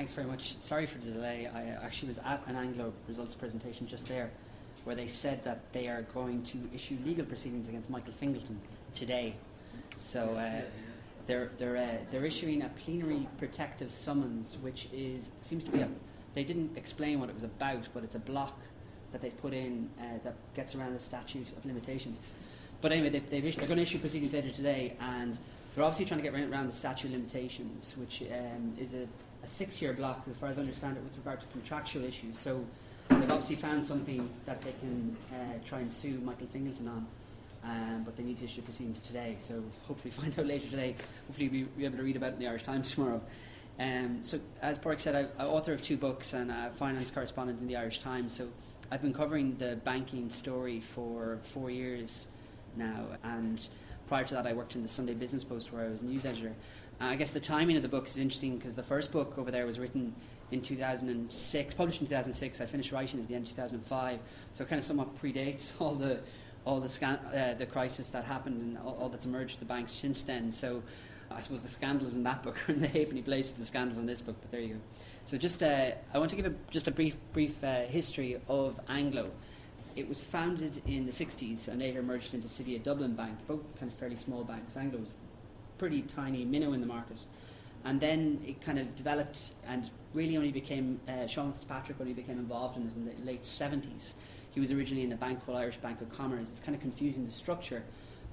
Thanks very much. Sorry for the delay. I actually was at an Anglo results presentation just there where they said that they are going to issue legal proceedings against Michael Fingleton today. So uh, they're, they're, uh, they're issuing a plenary protective summons, which is seems to be a. They didn't explain what it was about, but it's a block that they've put in uh, that gets around the statute of limitations. But anyway, they, they've issued, they're going to issue proceedings later today, and they're obviously trying to get around the statute of limitations, which um, is a, a six-year block, as far as I understand it, with regard to contractual issues. So they've obviously found something that they can uh, try and sue Michael Fingleton on. Um, but they need to issue proceedings today, so hopefully find out later today. Hopefully we'll be able to read about it in the Irish Times tomorrow. Um, so, as Park said, I'm author of two books and a finance correspondent in the Irish Times. So, I've been covering the banking story for four years now, and prior to that, I worked in the Sunday Business Post where I was news editor. Uh, I guess the timing of the book is interesting because the first book over there was written in 2006, published in 2006. I finished writing at the end of 2005, so it kind of somewhat predates all the all the scan- uh, the crisis that happened and all, all that's emerged with the banks since then. So I suppose the scandals in that book are in the halfpenny place to the scandals in this book. But there you go. So just uh, I want to give a, just a brief brief uh, history of Anglo. It was founded in the 60s and later merged into City of Dublin Bank, both kind of fairly small banks. Anglo was pretty tiny minnow in the market. And then it kind of developed and really only became, uh, Sean Fitzpatrick only became involved in it in the late 70s. He was originally in a bank called Irish Bank of Commerce. It's kind of confusing the structure.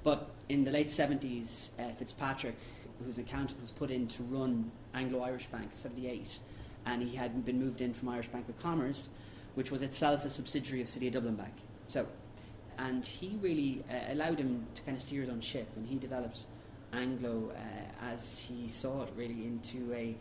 But in the late 70s, uh, Fitzpatrick, whose accountant was put in to run Anglo Irish Bank, 78, and he had been moved in from Irish Bank of Commerce, which was itself a subsidiary of City of Dublin Bank. So, and he really uh, allowed him to kind of steer his own ship, and he developed Anglo uh, as he saw it really into a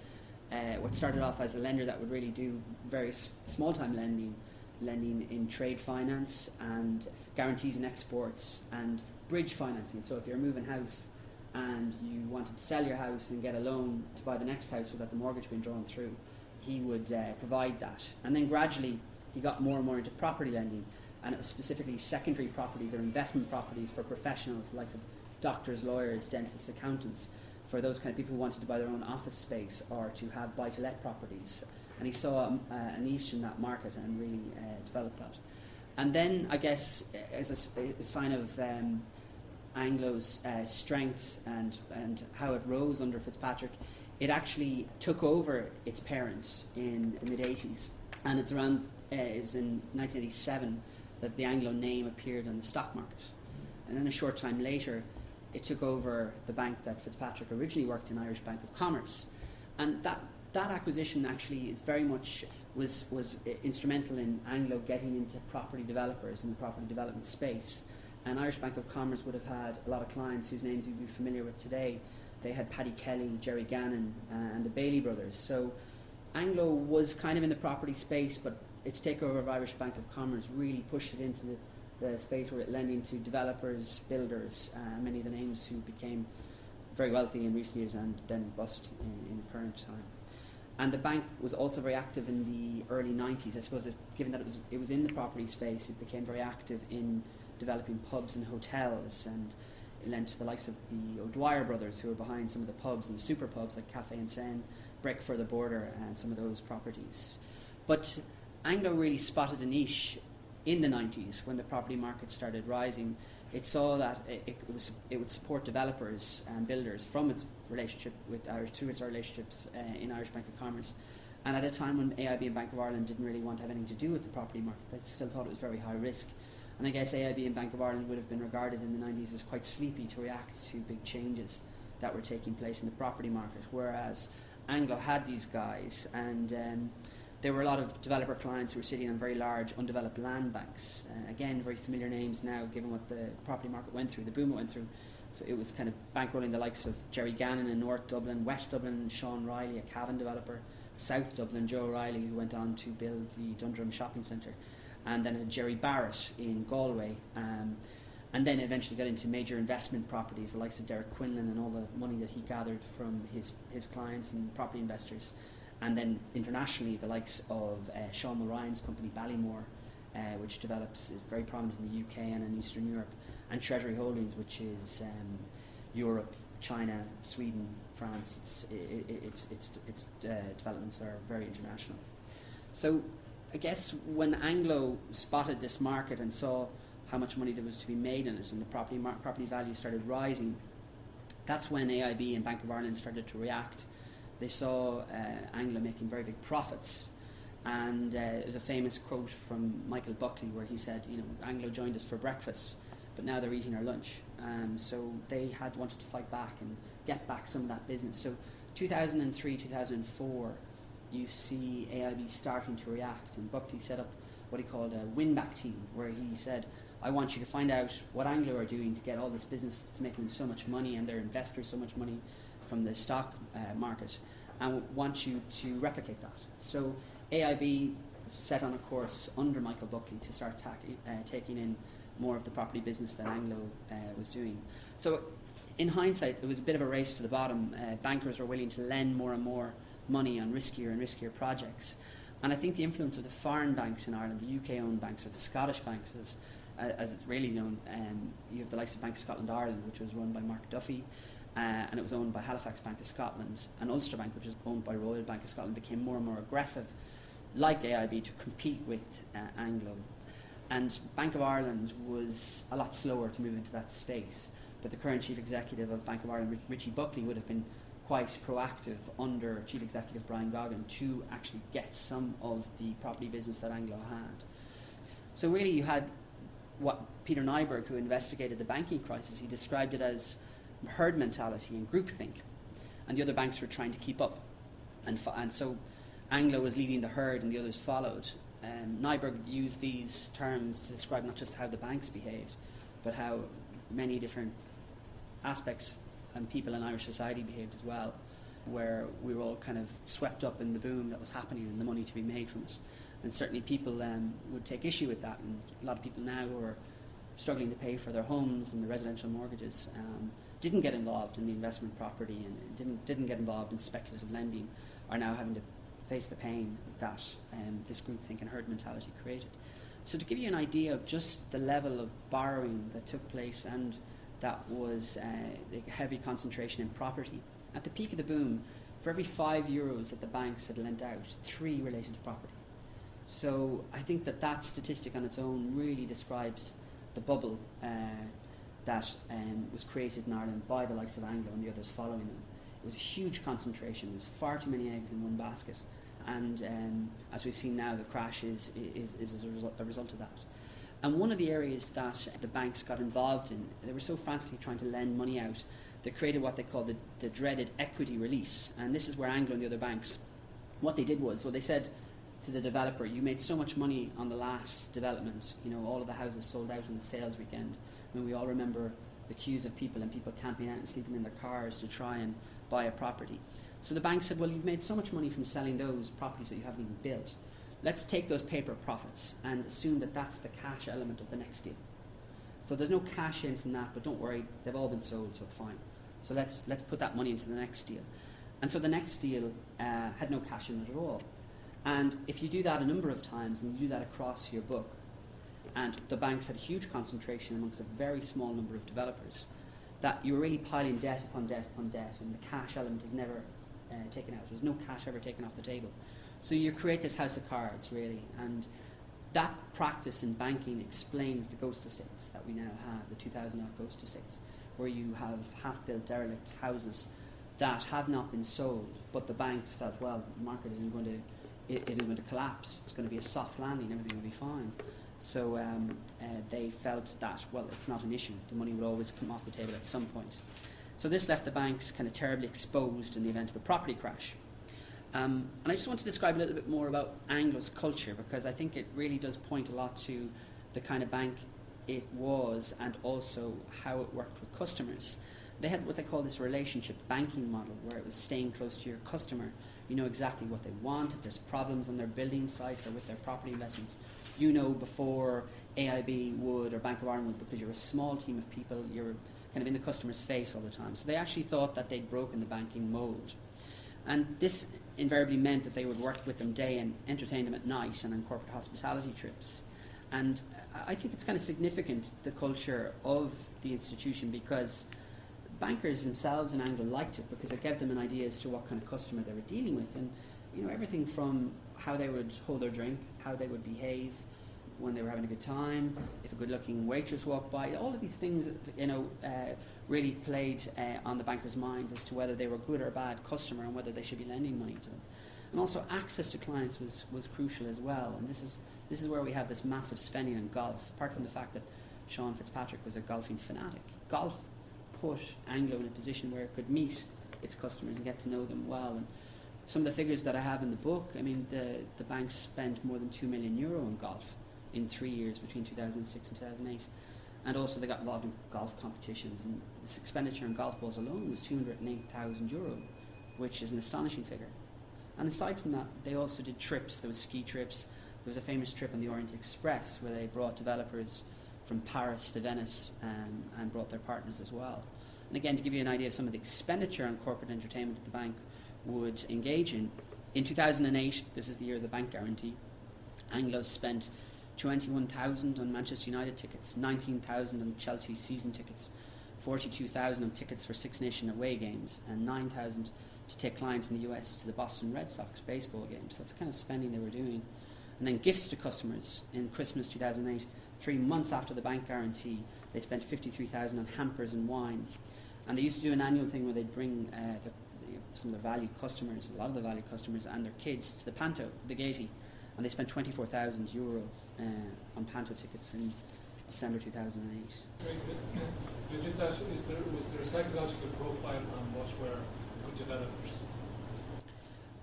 uh, what started off as a lender that would really do very small time lending, lending in trade finance and guarantees and exports and bridge financing. So if you're moving house and you wanted to sell your house and get a loan to buy the next house without the mortgage being drawn through, he would uh, provide that. And then gradually he got more and more into property lending, and it was specifically secondary properties or investment properties for professionals, the likes of doctors, lawyers, dentists, accountants, for those kind of people who wanted to buy their own office space or to have buy to let properties. And he saw um, uh, a niche in that market and really uh, developed that. And then, I guess, as a sign of um, Anglo's uh, strength and, and how it rose under Fitzpatrick, it actually took over its parent in the mid 80s. And it's around, uh, it was in 1987 that the Anglo name appeared on the stock market. And then a short time later, it took over the bank that Fitzpatrick originally worked in, Irish Bank of Commerce. And that, that acquisition actually is very much was, was instrumental in Anglo getting into property developers in the property development space. And Irish Bank of Commerce would have had a lot of clients whose names you'd be familiar with today. They had Paddy Kelly, Gerry Gannon, uh, and the Bailey brothers. So Anglo was kind of in the property space, but its takeover of Irish Bank of Commerce really pushed it into the, the space where it lending to developers, builders, uh, many of the names who became very wealthy in recent years and then bust in, in the current time. And the bank was also very active in the early 90s. I suppose, it, given that it was, it was in the property space, it became very active in developing pubs and hotels and it lent to the likes of the O'Dwyer brothers who were behind some of the pubs and the super pubs like Café en Seine, Break for the Border, and some of those properties. But Anglo really spotted a niche in the 90s when the property market started rising. It saw that it, it, was, it would support developers and builders from its relationship with Irish, through its relationships uh, in Irish Bank of Commerce. And at a time when AIB and Bank of Ireland didn't really want to have anything to do with the property market, they still thought it was very high risk. And I guess AIB and Bank of Ireland would have been regarded in the 90s as quite sleepy to react to big changes that were taking place in the property market, whereas Anglo had these guys, and um, there were a lot of developer clients who were sitting on very large undeveloped land banks. Uh, again, very familiar names now, given what the property market went through, the boom it went through. It was kind of bankrolling the likes of Gerry Gannon in North Dublin, West Dublin, Sean Riley, a Cavan developer, South Dublin, Joe Riley, who went on to build the Dundrum Shopping Centre, and then Gerry Barrett in Galway. Um, and then eventually got into major investment properties, the likes of Derek Quinlan and all the money that he gathered from his, his clients and property investors. And then internationally, the likes of uh, Sean Mulryan's company Ballymore, uh, which develops is very prominent in the UK and in Eastern Europe, and Treasury Holdings, which is um, Europe, China, Sweden, France. It's, it, it's, it's, its uh, developments are very international. So I guess when Anglo spotted this market and saw how much money there was to be made in it and the property, property value started rising, that's when AIB and Bank of Ireland started to react. They saw uh, Anglo making very big profits. And uh, there was a famous quote from Michael Buckley where he said, you know, Anglo joined us for breakfast, but now they're eating our lunch. Um, so they had wanted to fight back and get back some of that business. So 2003, 2004, you see AIB starting to react, and Buckley set up what he called a win back team, where he said, I want you to find out what Anglo are doing to get all this business that's making them so much money and their investors so much money from the stock uh, market, and want you to replicate that. So AIB set on a course under Michael Buckley to start uh, taking in more of the property business that Anglo uh, was doing. So, in hindsight, it was a bit of a race to the bottom. Uh, bankers were willing to lend more and more money on riskier and riskier projects. And I think the influence of the foreign banks in Ireland, the UK owned banks or the Scottish banks, as, as it's really known, um, you have the likes of Bank of Scotland Ireland, which was run by Mark Duffy, uh, and it was owned by Halifax Bank of Scotland, and Ulster Bank, which is owned by Royal Bank of Scotland, became more and more aggressive, like AIB, to compete with uh, Anglo. And Bank of Ireland was a lot slower to move into that space. But the current chief executive of Bank of Ireland, Richie Buckley, would have been quite proactive under Chief Executive Brian Goggin to actually get some of the property business that Anglo had. So really, you had what Peter Nyberg, who investigated the banking crisis, he described it as herd mentality and groupthink, and the other banks were trying to keep up, and, and so Anglo was leading the herd, and the others followed. Um, Nyberg used these terms to describe not just how the banks behaved, but how many different aspects and people in Irish society behaved as well, where we were all kind of swept up in the boom that was happening and the money to be made from it. And certainly people um, would take issue with that, and a lot of people now who are struggling to pay for their homes and the residential mortgages um, didn't get involved in the investment property and didn't, didn't get involved in speculative lending are now having to face the pain that um, this groupthink and herd mentality created. So to give you an idea of just the level of borrowing that took place and that was uh, a heavy concentration in property. At the peak of the boom, for every five euros that the banks had lent out, three related to property. So I think that that statistic on its own really describes the bubble uh, that um, was created in Ireland by the likes of Anglo and the others following them. It was a huge concentration. It was far too many eggs in one basket. And um, as we've seen now, the crash is, is, is a, result, a result of that. And one of the areas that the banks got involved in, they were so frantically trying to lend money out, they created what they called the, the dreaded equity release. And this is where Anglo and the other banks, what they did was, well, they said to the developer, you made so much money on the last development, you know, all of the houses sold out on the sales weekend. I mean, we all remember the queues of people and people camping out and sleeping in their cars to try and buy a property. So the bank said, well, you've made so much money from selling those properties that you haven't even built let's take those paper profits and assume that that's the cash element of the next deal. So there's no cash in from that, but don't worry, they've all been sold, so it's fine. So let's let's put that money into the next deal. And so the next deal uh, had no cash in it at all. And if you do that a number of times and you do that across your book, and the banks had a huge concentration amongst a very small number of developers, that you're really piling debt upon debt upon debt, and the cash element is never uh, taken out. There's no cash ever taken off the table. So you create this house of cards, really, and that practice in banking explains the ghost estates that we now have, the 2,000 odd ghost estates, where you have half-built derelict houses that have not been sold, but the banks felt, well, the market isn't going to isn't going to collapse. It's going to be a soft landing. Everything will be fine. So um, uh, they felt that well, it's not an issue. The money would always come off the table at some point. So this left the banks kind of terribly exposed in the event of a property crash. Um, and I just want to describe a little bit more about Anglo's culture because I think it really does point a lot to the kind of bank it was and also how it worked with customers. They had what they call this relationship banking model where it was staying close to your customer. You know exactly what they want. If there's problems on their building sites or with their property investments, you know before AIB would or Bank of Ireland would because you're a small team of people, you're kind of in the customer's face all the time. So they actually thought that they'd broken the banking mold. And this invariably meant that they would work with them day and entertain them at night and on corporate hospitality trips. And I think it's kind of significant, the culture of the institution, because bankers themselves in Anglo liked it because it gave them an idea as to what kind of customer they were dealing with, and you know everything from how they would hold their drink, how they would behave when they were having a good time, if a good-looking waitress walked by, all of these things, you know, uh, really played uh, on the bankers' minds as to whether they were a good or bad customer and whether they should be lending money to them. And also access to clients was, was crucial as well. And this is this is where we have this massive spending on golf. Apart from the fact that Sean Fitzpatrick was a golfing fanatic, golf put Anglo in a position where it could meet its customers and get to know them well. And some of the figures that I have in the book, I mean, the the bank spent more than two million euro on golf in three years between 2006 and 2008. And also they got involved in golf competitions and this expenditure on golf balls alone was 208,000 euro, which is an astonishing figure. And aside from that, they also did trips. There was ski trips. There was a famous trip on the Orient Express where they brought developers from Paris to Venice um, and brought their partners as well. And again, to give you an idea of some of the expenditure on corporate entertainment that the bank would engage in, in 2008, this is the year of the bank guarantee, Anglo spent 21,000 on Manchester United tickets, 19,000 on Chelsea season tickets, 42,000 on tickets for Six Nation away games, and 9,000 to take clients in the US to the Boston Red Sox baseball games. That's the kind of spending they were doing. And then gifts to customers in Christmas 2008, three months after the bank guarantee, they spent 53,000 on hampers and wine. And they used to do an annual thing where they'd bring uh, the, some of the valued customers, a lot of the valued customers, and their kids to the Panto, the Gaiety and they spent 24,000 euros uh, on Panto tickets in December 2008. Very good. You just asked, is there, was there a psychological profile on what were good developers?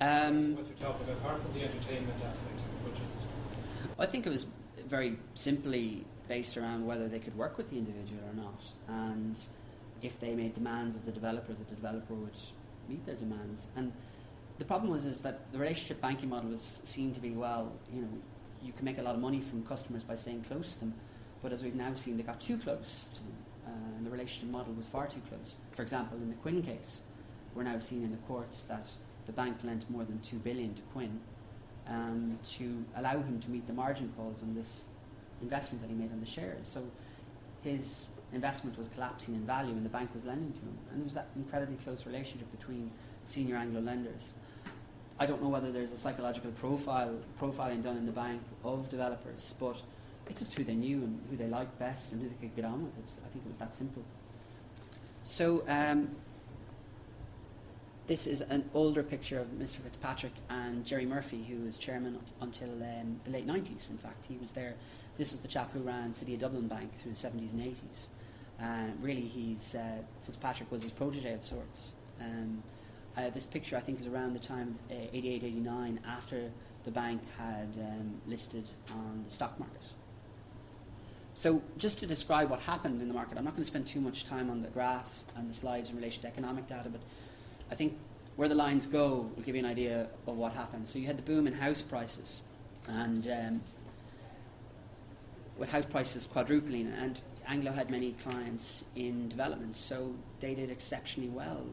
Um, what you're talking about, apart from the entertainment aspect, is. I think it was very simply based around whether they could work with the individual or not, and if they made demands of the developer, that the developer would meet their demands. And the problem was is that the relationship banking model was seen to be well, you know, you can make a lot of money from customers by staying close to them, but as we've now seen, they got too close to them, uh, and the relationship model was far too close. For example, in the Quinn case, we're now seeing in the courts that the bank lent more than two billion to Quinn um, to allow him to meet the margin calls on this investment that he made on the shares. So his investment was collapsing in value, and the bank was lending to him, and there was that incredibly close relationship between senior Anglo lenders. I don't know whether there's a psychological profile profiling done in the bank of developers, but it's just who they knew and who they liked best and who they could get on with. It's, I think it was that simple. So um, this is an older picture of Mr. Fitzpatrick and Gerry Murphy, who was chairman until um, the late 90s. In fact, he was there. This is the chap who ran City of Dublin Bank through the 70s and 80s. Uh, really, he's uh, Fitzpatrick was his protege of sorts. Um, uh, this picture, I think, is around the time of uh, 88, 89, after the bank had um, listed on the stock market. So, just to describe what happened in the market, I'm not going to spend too much time on the graphs and the slides in relation to economic data, but I think where the lines go will give you an idea of what happened. So, you had the boom in house prices, and um, with house prices quadrupling, and Anglo had many clients in development, so they did exceptionally well.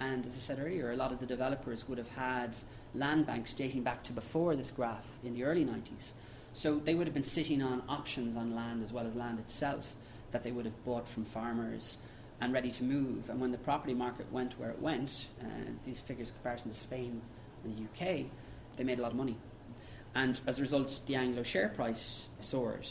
And as I said earlier, a lot of the developers would have had land banks dating back to before this graph in the early 90s. So they would have been sitting on options on land as well as land itself that they would have bought from farmers and ready to move. And when the property market went where it went, uh, these figures comparison to Spain and the UK, they made a lot of money. And as a result, the Anglo share price soared.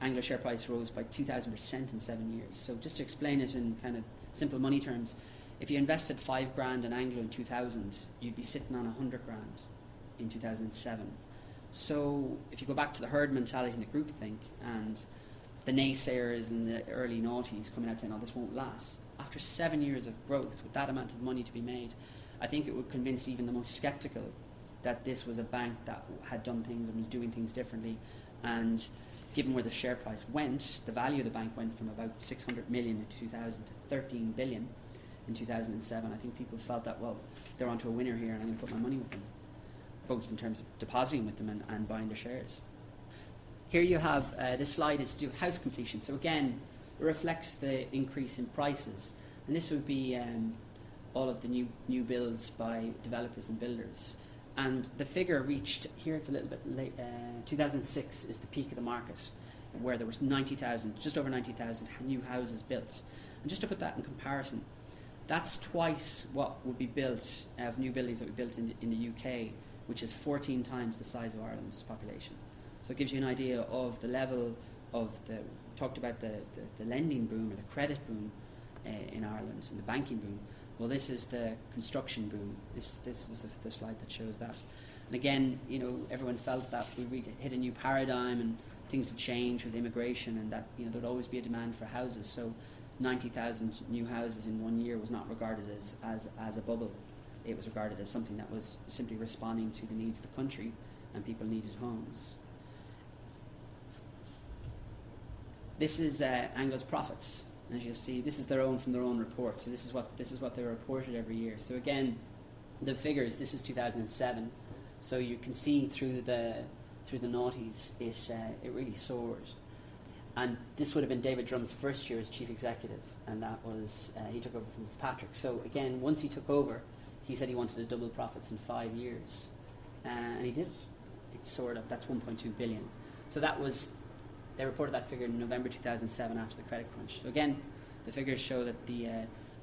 Anglo share price rose by 2,000% in seven years. So just to explain it in kind of simple money terms, if you invested five grand in Anglo in 2000, you'd be sitting on a hundred grand in 2007. So if you go back to the herd mentality and the groupthink and the naysayers in the early noughties coming out saying, "Oh, this won't last," after seven years of growth with that amount of money to be made, I think it would convince even the most skeptical that this was a bank that had done things and was doing things differently, and given where the share price went, the value of the bank went from about 600 million in 2000 to 13 billion in 2007, I think people felt that, well, they're onto a winner here and I'm going to put my money with them, both in terms of depositing with them and, and buying their shares. Here you have uh, this slide is to do with house completion. So again, it reflects the increase in prices. And this would be um, all of the new, new builds by developers and builders. And the figure reached, here it's a little bit late, uh, 2006 is the peak of the market, where there was 90,000, just over 90,000 new houses built. And just to put that in comparison, that's twice what would be built of new buildings that we built in the, in the UK, which is 14 times the size of Ireland's population. So it gives you an idea of the level of the talked about the, the, the lending boom or the credit boom uh, in Ireland and the banking boom. Well, this is the construction boom. This this is the, the slide that shows that. And again, you know, everyone felt that we hit a new paradigm and things had changed with immigration, and that you know there'd always be a demand for houses. So, 90,000 new houses in one year was not regarded as, as as a bubble. It was regarded as something that was simply responding to the needs of the country, and people needed homes. This is uh, Anglo's profits. As you'll see, this is their own from their own report. So this is what this is what they reported every year. So again, the figures. This is 2007. So you can see through the through the noughties, it uh, it really soared. And this would have been David Drumm's first year as chief executive, and that was uh, he took over from Fitzpatrick. So again, once he took over, he said he wanted to double profits in five years, uh, and he did it. Soared up. That's 1.2 billion. So that was they reported that figure in November 2007 after the credit crunch. So again, the figures show that the uh,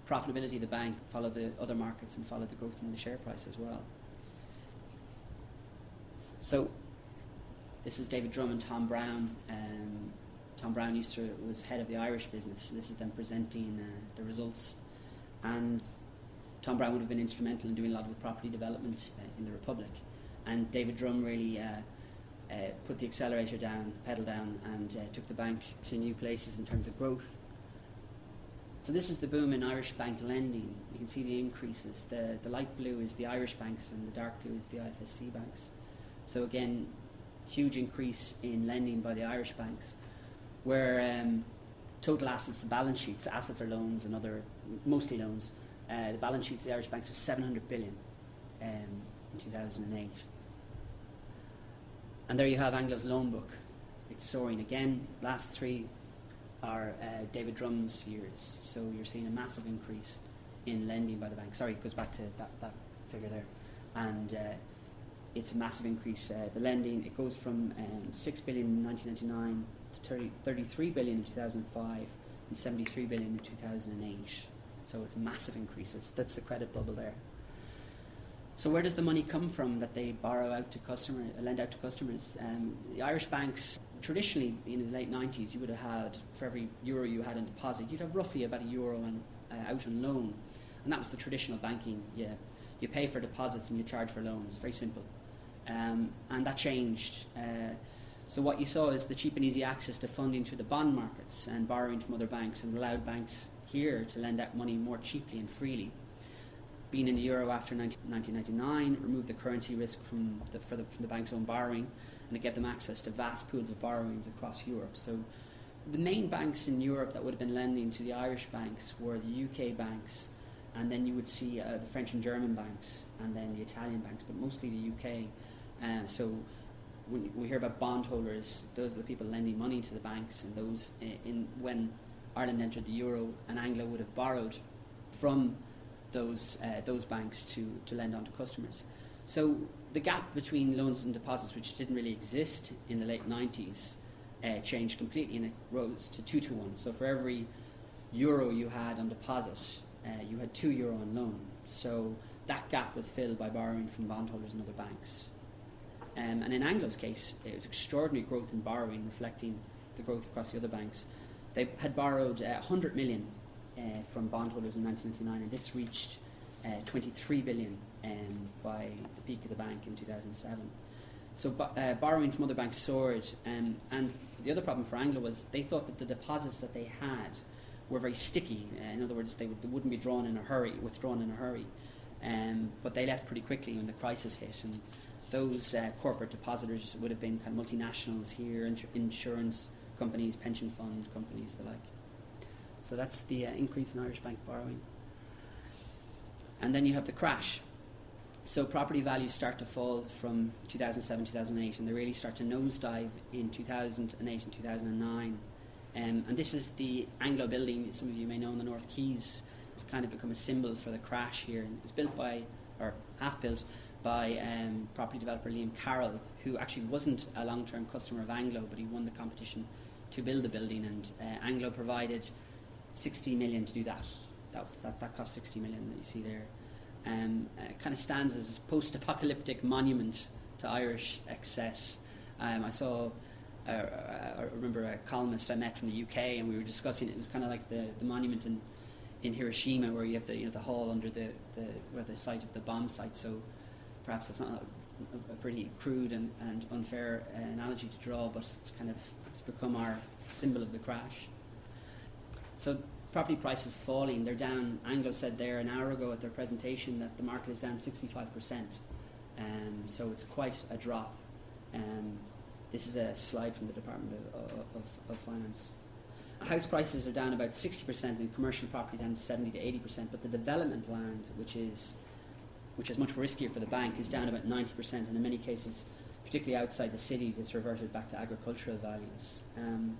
profitability of the bank followed the other markets and followed the growth in the share price as well. So this is David Drumm and Tom Browne. Um, Tom Browne used to was head of the Irish business. So this is them presenting uh, the results, and Tom Browne would have been instrumental in doing a lot of the property development uh, in the Republic, and David Drumm really. Uh, uh, put the accelerator down, pedal down, and uh, took the bank to new places in terms of growth. So this is the boom in Irish bank lending. You can see the increases. The, the light blue is the Irish banks and the dark blue is the IFSC banks. So again, huge increase in lending by the Irish banks, where um, total assets, the balance sheets, assets are loans and other, mostly loans, uh, the balance sheets of the Irish banks are 700 billion um, in 2008. And there you have Anglo's loan book. It's soaring again. Last three are uh, David Drumm's years. So you're seeing a massive increase in lending by the bank. Sorry, it goes back to that, that figure there. And uh, it's a massive increase. Uh, the lending, it goes from um, 6 billion in 1999 to 30, 33 billion in 2005 and 73 billion in 2008. So it's a massive increase. It's, that's the credit bubble there. So where does the money come from that they borrow out to customer, lend out to customers? Um, the Irish banks traditionally in the late 90s, you would have had for every euro you had in deposit, you'd have roughly about a euro on, uh, out on loan, and that was the traditional banking. Yeah, you pay for deposits and you charge for loans. Very simple, um, and that changed. Uh, so what you saw is the cheap and easy access to funding through the bond markets and borrowing from other banks, and allowed banks here to lend out money more cheaply and freely being in the euro after 1999 removed the currency risk from the, the, from the bank's own borrowing, and it gave them access to vast pools of borrowings across Europe. So, the main banks in Europe that would have been lending to the Irish banks were the UK banks, and then you would see uh, the French and German banks, and then the Italian banks, but mostly the UK. Uh, so, when we hear about bondholders, those are the people lending money to the banks, and those in, in when Ireland entered the euro, and Anglo would have borrowed from those uh, those banks to, to lend on to customers. So the gap between loans and deposits, which didn't really exist in the late 90s, uh, changed completely and it rose to two to one. So for every euro you had on deposit, uh, you had two euro on loan. So that gap was filled by borrowing from bondholders and other banks. Um, and in Anglo's case, it was extraordinary growth in borrowing, reflecting the growth across the other banks. They had borrowed uh, 100 million uh, from bondholders in 1999, and this reached uh, 23 billion um, by the peak of the bank in 2007. So uh, borrowing from other banks soared, um, and the other problem for Anglo was they thought that the deposits that they had were very sticky. Uh, in other words, they, would, not be drawn in a hurry, withdrawn in a hurry. Um, but they left pretty quickly when the crisis hit, and those uh, corporate depositors would have been kind of multinationals here, insurance companies, pension fund companies, the like. So that's the uh, increase in Irish bank borrowing. And then you have the crash. So property values start to fall from 2007, 2008, and they really start to nosedive in 2008 and 2009. Um, and this is the Anglo building, some of you may know in the North Quays. It's kind of become a symbol for the crash here. And it's built by, or half built, by um, property developer Liam Carroll, who actually wasn't a long term customer of Anglo, but he won the competition to build the building. And uh, Anglo provided 60 million to do that. That, was, that, that cost 60 million that you see there. Um, uh, it kind of stands as a post-apocalyptic monument to Irish excess. Um, I saw, uh, I remember a columnist I met from the UK, and we were discussing it. It was kind of like the, the monument in, in Hiroshima, where you have the you know the hall under the, the where the site of the bomb site. So perhaps it's not a, a pretty crude and, and unfair uh, analogy to draw, but it's kind of it's become our symbol of the crash. So property prices falling, they're down. Anglo said there an hour ago at their presentation that the market is down 65%. Um, so it's quite a drop. Um, this is a slide from the Department of, of, of, Finance. House prices are down about 60% and commercial property down 70 to 80%, but the development land, which is which is much riskier for the bank, is down about 90%, and in many cases, particularly outside the cities, it's reverted back to agricultural values. Um,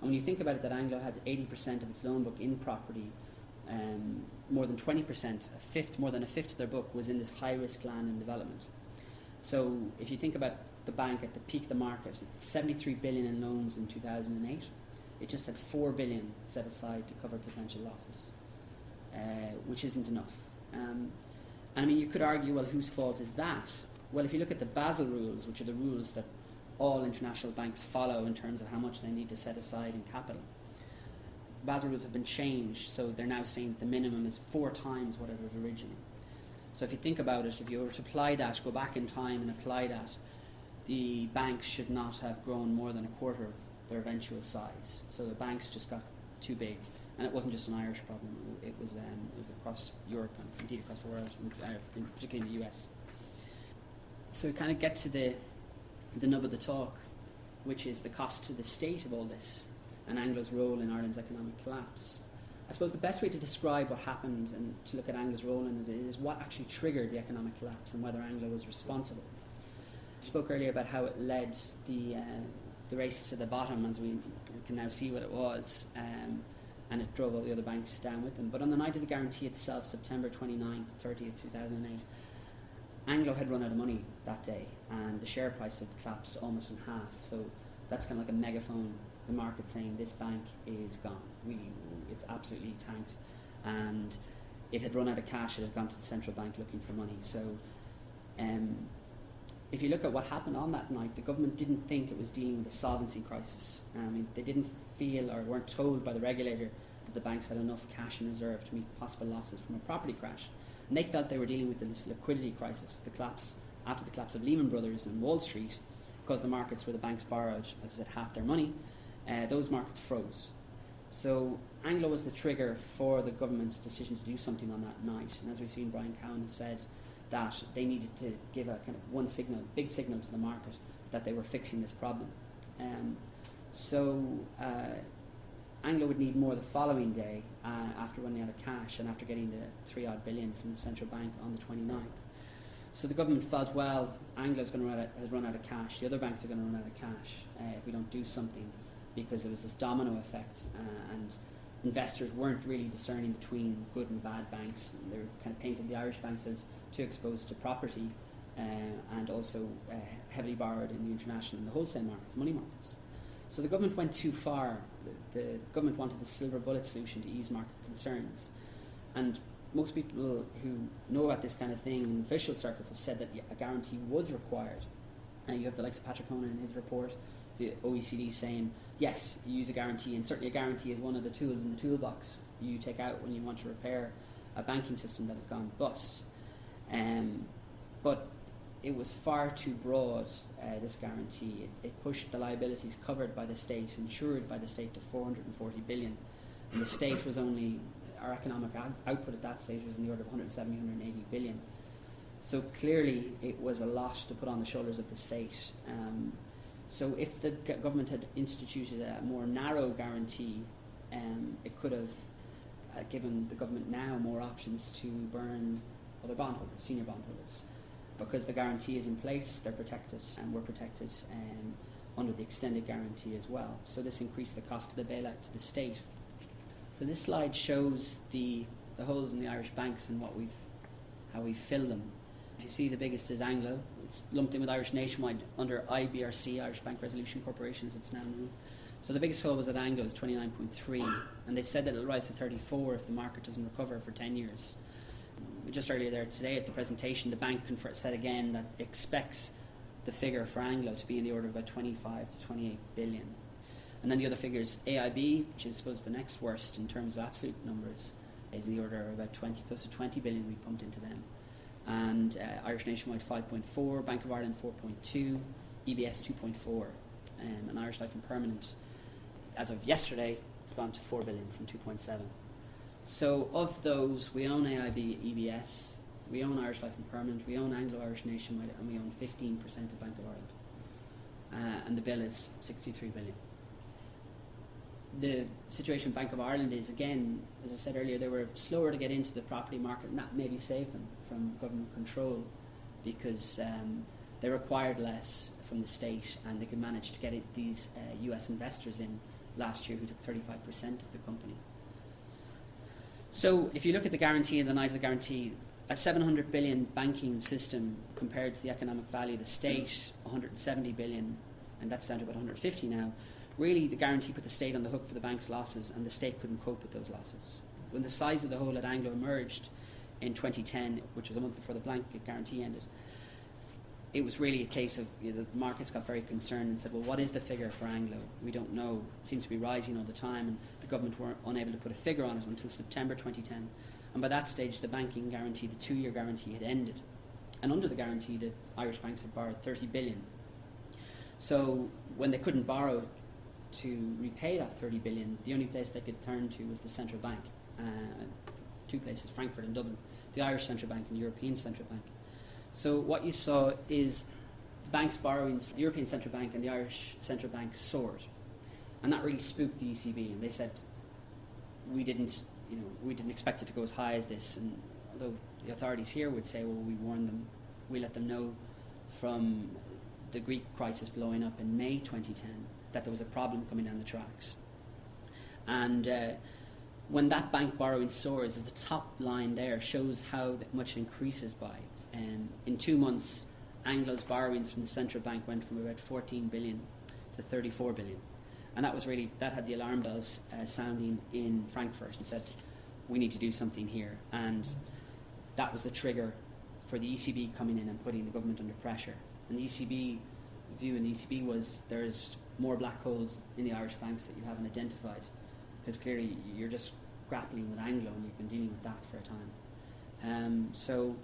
and when you think about it, that Anglo has 80% of its loan book in property, um, more than 20%, a fifth, more than a fifth of their book was in this high risk land and development. So if you think about the bank at the peak of the market, 73 billion in loans in 2008. It just had 4 billion set aside to cover potential losses, uh, which isn't enough. Um, and I mean, you could argue, well, whose fault is that? Well, if you look at the Basel rules, which are the rules that all international banks follow in terms of how much they need to set aside in capital. Basel rules have been changed, so they're now saying that the minimum is four times what it was originally. So if you think about it, if you were to apply that, go back in time and apply that, the banks should not have grown more than a quarter of their eventual size. So the banks just got too big, and it wasn't just an Irish problem; it was, um, it was across Europe and indeed across the world, uh, particularly in the US. So we kind of get to the the nub of the talk, which is the cost to the state of all this and Anglo's role in Ireland's economic collapse. I suppose the best way to describe what happened and to look at Anglo's role in it is what actually triggered the economic collapse and whether Anglo was responsible. I spoke earlier about how it led the, uh, the race to the bottom, as we can now see what it was, um, and it drove all the other banks down with them. But on the night of the guarantee itself, September 29th, 30th, 2008, Anglo had run out of money that day, and the share price had collapsed almost in half. So that's kind of like a megaphone. The market saying this bank is gone. We, it's absolutely tanked, and it had run out of cash. It had gone to the central bank looking for money. So, um, if you look at what happened on that night, the government didn't think it was dealing with a solvency crisis. I mean, they didn't feel or weren't told by the regulator that the banks had enough cash in reserve to meet possible losses from a property crash. And they felt they were dealing with this liquidity crisis, the collapse after the collapse of Lehman Brothers and Wall Street, because the markets where the banks borrowed, as I said, half their money, uh, those markets froze. So Anglo was the trigger for the government's decision to do something on that night. And as we've seen, Brian Cowen has said that they needed to give a kind of one signal, big signal to the market that they were fixing this problem. Um, so uh, Anglo would need more the following day uh, after running out of cash and after getting the three odd billion from the central bank on the 29th. So the government felt, well, Anglo's going to run out, has run out of cash. The other banks are going to run out of cash uh, if we don't do something, because there was this domino effect, uh, and investors weren't really discerning between good and bad banks. They were kind of painted the Irish banks as too exposed to property, uh, and also uh, heavily borrowed in the international and the wholesale markets, money markets. So the government went too far. The, the, government wanted the silver bullet solution to ease market concerns. And most people who know about this kind of thing in official circles have said that a guarantee was required. And you have the likes of Patrick Honohan in his report, the OECD saying, yes, you use a guarantee, and certainly a guarantee is one of the tools in the toolbox you take out when you want to repair a banking system that has gone bust. Um, but it was far too broad, uh, this guarantee. It, it, pushed the liabilities covered by the state, insured by the state, to 440 billion. And the state was only, our economic out- output at that stage was in the order of 170, 180 billion. So clearly, it was a lot to put on the shoulders of the state. Um, so if the government had instituted a more narrow guarantee, um, it could have uh, given the government now more options to burn other bondholders, senior bondholders because the guarantee is in place, they're protected, and we're protected um, under the extended guarantee as well. So this increased the cost of the bailout to the state. So this slide shows the, the holes in the Irish banks and what we've, how we fill them. If you see the biggest is Anglo, it's lumped in with Irish Nationwide under IBRC, Irish Bank Resolution Corporation as it's now known. So the biggest hole was at Anglo, is 29.3, and they've said that it'll rise to 34 if the market doesn't recover for 10 years. Just earlier there today at the presentation, the bank said again that expects the figure for Anglo to be in the order of about 25 to 28 billion. And then the other figures, AIB, which is I suppose the next worst in terms of absolute numbers, is in the order of about 20, close to 20 billion we've pumped into them. And uh, Irish Nationwide 5.4, Bank of Ireland 4.2, EBS 2.4, um, and Irish Life and Permanent, as of yesterday, it's gone to 4 billion from 2.7. So of those, we own AIB, EBS, we own Irish Life and Permanent, we own Anglo Irish Nationwide, and we own 15% of Bank of Ireland. Uh, and the bill is 63 billion. The situation Bank of Ireland is, again, as I said earlier, they were slower to get into the property market, and that maybe saved them from government control because um, they required less from the state and they could manage to get it, these uh, US investors in last year who took 35% of the company. So if you look at the guarantee and the night of the guarantee, a 700 billion banking system compared to the economic value of the state, 170 billion, and that's down to about 150 now. Really, the guarantee put the state on the hook for the bank's losses, and the state couldn't cope with those losses. When the size of the hole at Anglo emerged in 2010, which was a month before the blanket guarantee ended, it was really a case of you know, the markets got very concerned and said, well, what is the figure for Anglo? We don't know. It seems to be rising all the time, and the government were unable to put a figure on it until September 2010. And by that stage, the banking guarantee, the two year guarantee, had ended. And under the guarantee, the Irish banks had borrowed 30 billion. So when they couldn't borrow to repay that 30 billion, the only place they could turn to was the central bank. Uh, two places, Frankfurt and Dublin, the Irish Central Bank and the European Central Bank. So what you saw is bank's borrowings, the European Central Bank and the Irish Central Bank soared. And that really spooked the ECB and they said, we didn't, you know, we didn't expect it to go as high as this. And although the authorities here would say, well, we warned them, we let them know from the Greek crisis blowing up in May 2010 that there was a problem coming down the tracks. And uh, when that bank borrowing soars, the top line there shows how much it increases by. Um, in two months, Anglo's borrowings from the central bank went from about 14 billion to 34 billion. And that was really, that had the alarm bells uh, sounding in Frankfurt and said, we need to do something here. And that was the trigger for the ECB coming in and putting the government under pressure. And the ECB view in the ECB was there's more black holes in the Irish banks that you haven't identified. Because clearly you're just grappling with Anglo and you've been dealing with that for a time. Um, so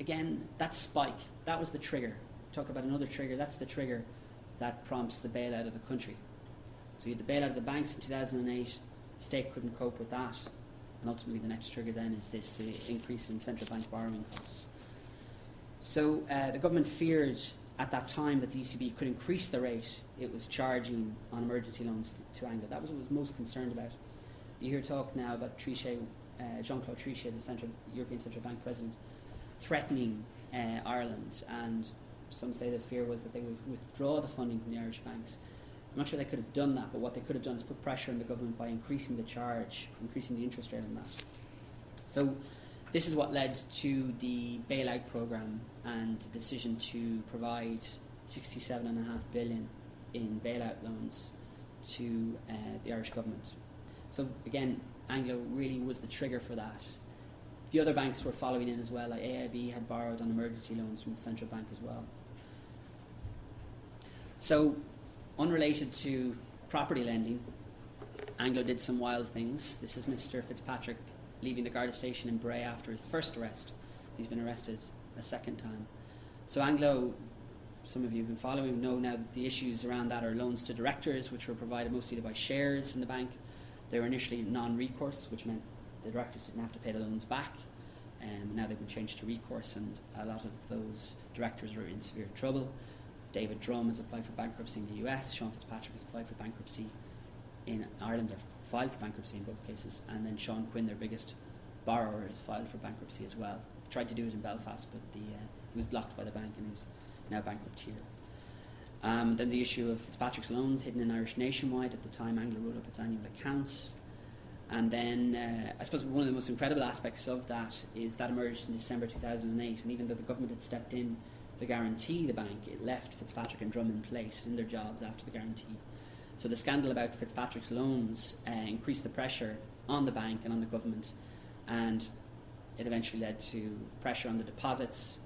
again, that spike, that was the trigger. Talk about another trigger, that's the trigger that prompts the bailout of the country. So you had the bailout of the banks in 2008, state couldn't cope with that, and ultimately the next trigger then is this, the increase in central bank borrowing costs. So uh, the government feared at that time that the ECB could increase the rate it was charging on emergency loans to Anglo. That was what was most concerned about. You hear talk now about Trichet, uh, Jean-Claude Trichet, the Central, European Central Bank President, threatening uh, Ireland, and some say the fear was that they would withdraw the funding from the Irish banks. I'm not sure they could have done that, but what they could have done is put pressure on the government by increasing the charge, increasing the interest rate on that. So, this is what led to the bailout program and the decision to provide 67.5 billion in bailout loans to uh, the Irish government. So again, Anglo really was the trigger for that. The other banks were following in as well. Like AIB had borrowed on emergency loans from the central bank as well. So, unrelated to property lending, Anglo did some wild things. This is Mr. Fitzpatrick leaving the Garda station in Bray after his first arrest. He's been arrested a second time. So, Anglo, some of you have been following, know now that the issues around that are loans to directors, which were provided mostly to buy shares in the bank. They were initially non recourse, which meant the directors didn't have to pay the loans back. Um, now they've been changed to recourse, and a lot of those directors are in severe trouble. David Drumm has applied for bankruptcy in the US. Sean Fitzpatrick has applied for bankruptcy in Ireland, or filed for bankruptcy in both cases. And then Sean Quinn, their biggest borrower, has filed for bankruptcy as well. Tried to do it in Belfast, but the, uh, he was blocked by the bank and is now bankrupt here. Um, then the issue of Fitzpatrick's loans hidden in Irish Nationwide. At the time, Anglo wrote up its annual accounts. And then uh, I suppose one of the most incredible aspects of that is that emerged in December 2008. And even though the government had stepped in to guarantee the bank, it left Fitzpatrick and Drumm in place in their jobs after the guarantee. So the scandal about Fitzpatrick's loans uh, increased the pressure on the bank and on the government, and it eventually led to pressure on the deposits,